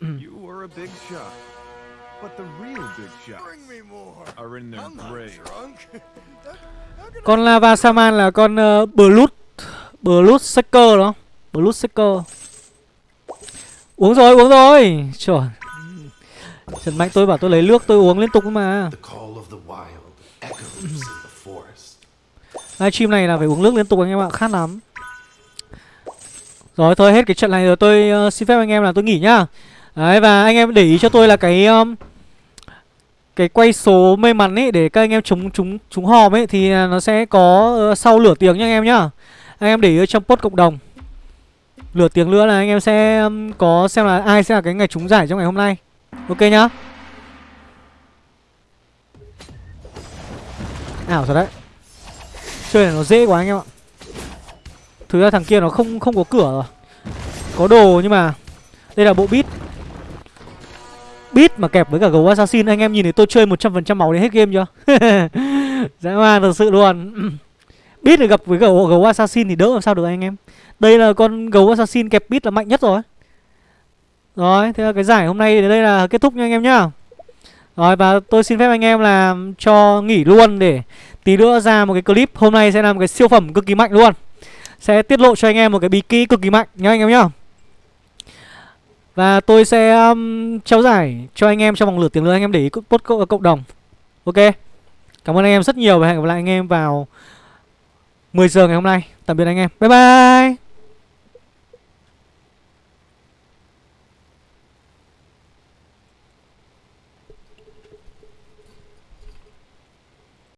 C: You were a big shot, *laughs*
B: con lava saman là con uh, blood blood seeker đó. Blood seeker uống rồi uống rồi. Trời trần mạnh tôi bảo tôi lấy nước tôi uống liên tục mà. Live stream này là phải uống nước liên tục anh em ạ khát lắm. Rồi thôi hết cái trận này rồi tôi uh, xin phép anh em là tôi nghỉ nhá. Đấy và anh em để ý cho tôi là cái um, cái quay số may mắn ấy để các anh em chúng chúng chúng hòm ấy thì à, nó sẽ có uh, sau lửa tiếng nha anh em nhá. Anh em để ý trong post cộng đồng. Lửa tiếng nữa là anh em sẽ um, có xem là ai sẽ là cái ngày trúng giải trong ngày hôm nay. Ok nhá. Ảo thật đấy. Chơi này nó dễ quá anh em ạ. Thứ ra thằng kia nó không không có cửa rồi. Có đồ nhưng mà Đây là bộ bit Bit mà kẹp với cả gấu assassin. Anh em nhìn thấy tôi chơi 100% máu đến hết game chưa? *laughs* Dã man thật sự luôn. *clears throat* Bit được gặp với gấu, gấu assassin thì đỡ làm sao được anh em? Đây là con gấu assassin kẹp bit là mạnh nhất rồi. Rồi, thế là cái giải hôm nay đến đây là kết thúc nha anh em nhá. Rồi, và tôi xin phép anh em là cho nghỉ luôn để tí nữa ra một cái clip. Hôm nay sẽ là một cái siêu phẩm cực kỳ mạnh luôn. Sẽ tiết lộ cho anh em một cái bí kỹ cực kỳ mạnh nhá anh em nhá. Và tôi sẽ um, trao giải cho anh em trong vòng lửa tiếng nữa anh em để ý post cộng đồng. Ok? Cảm ơn anh em rất nhiều và hẹn gặp lại anh em vào 10 giờ ngày hôm nay. Tạm biệt anh em. Bye bye!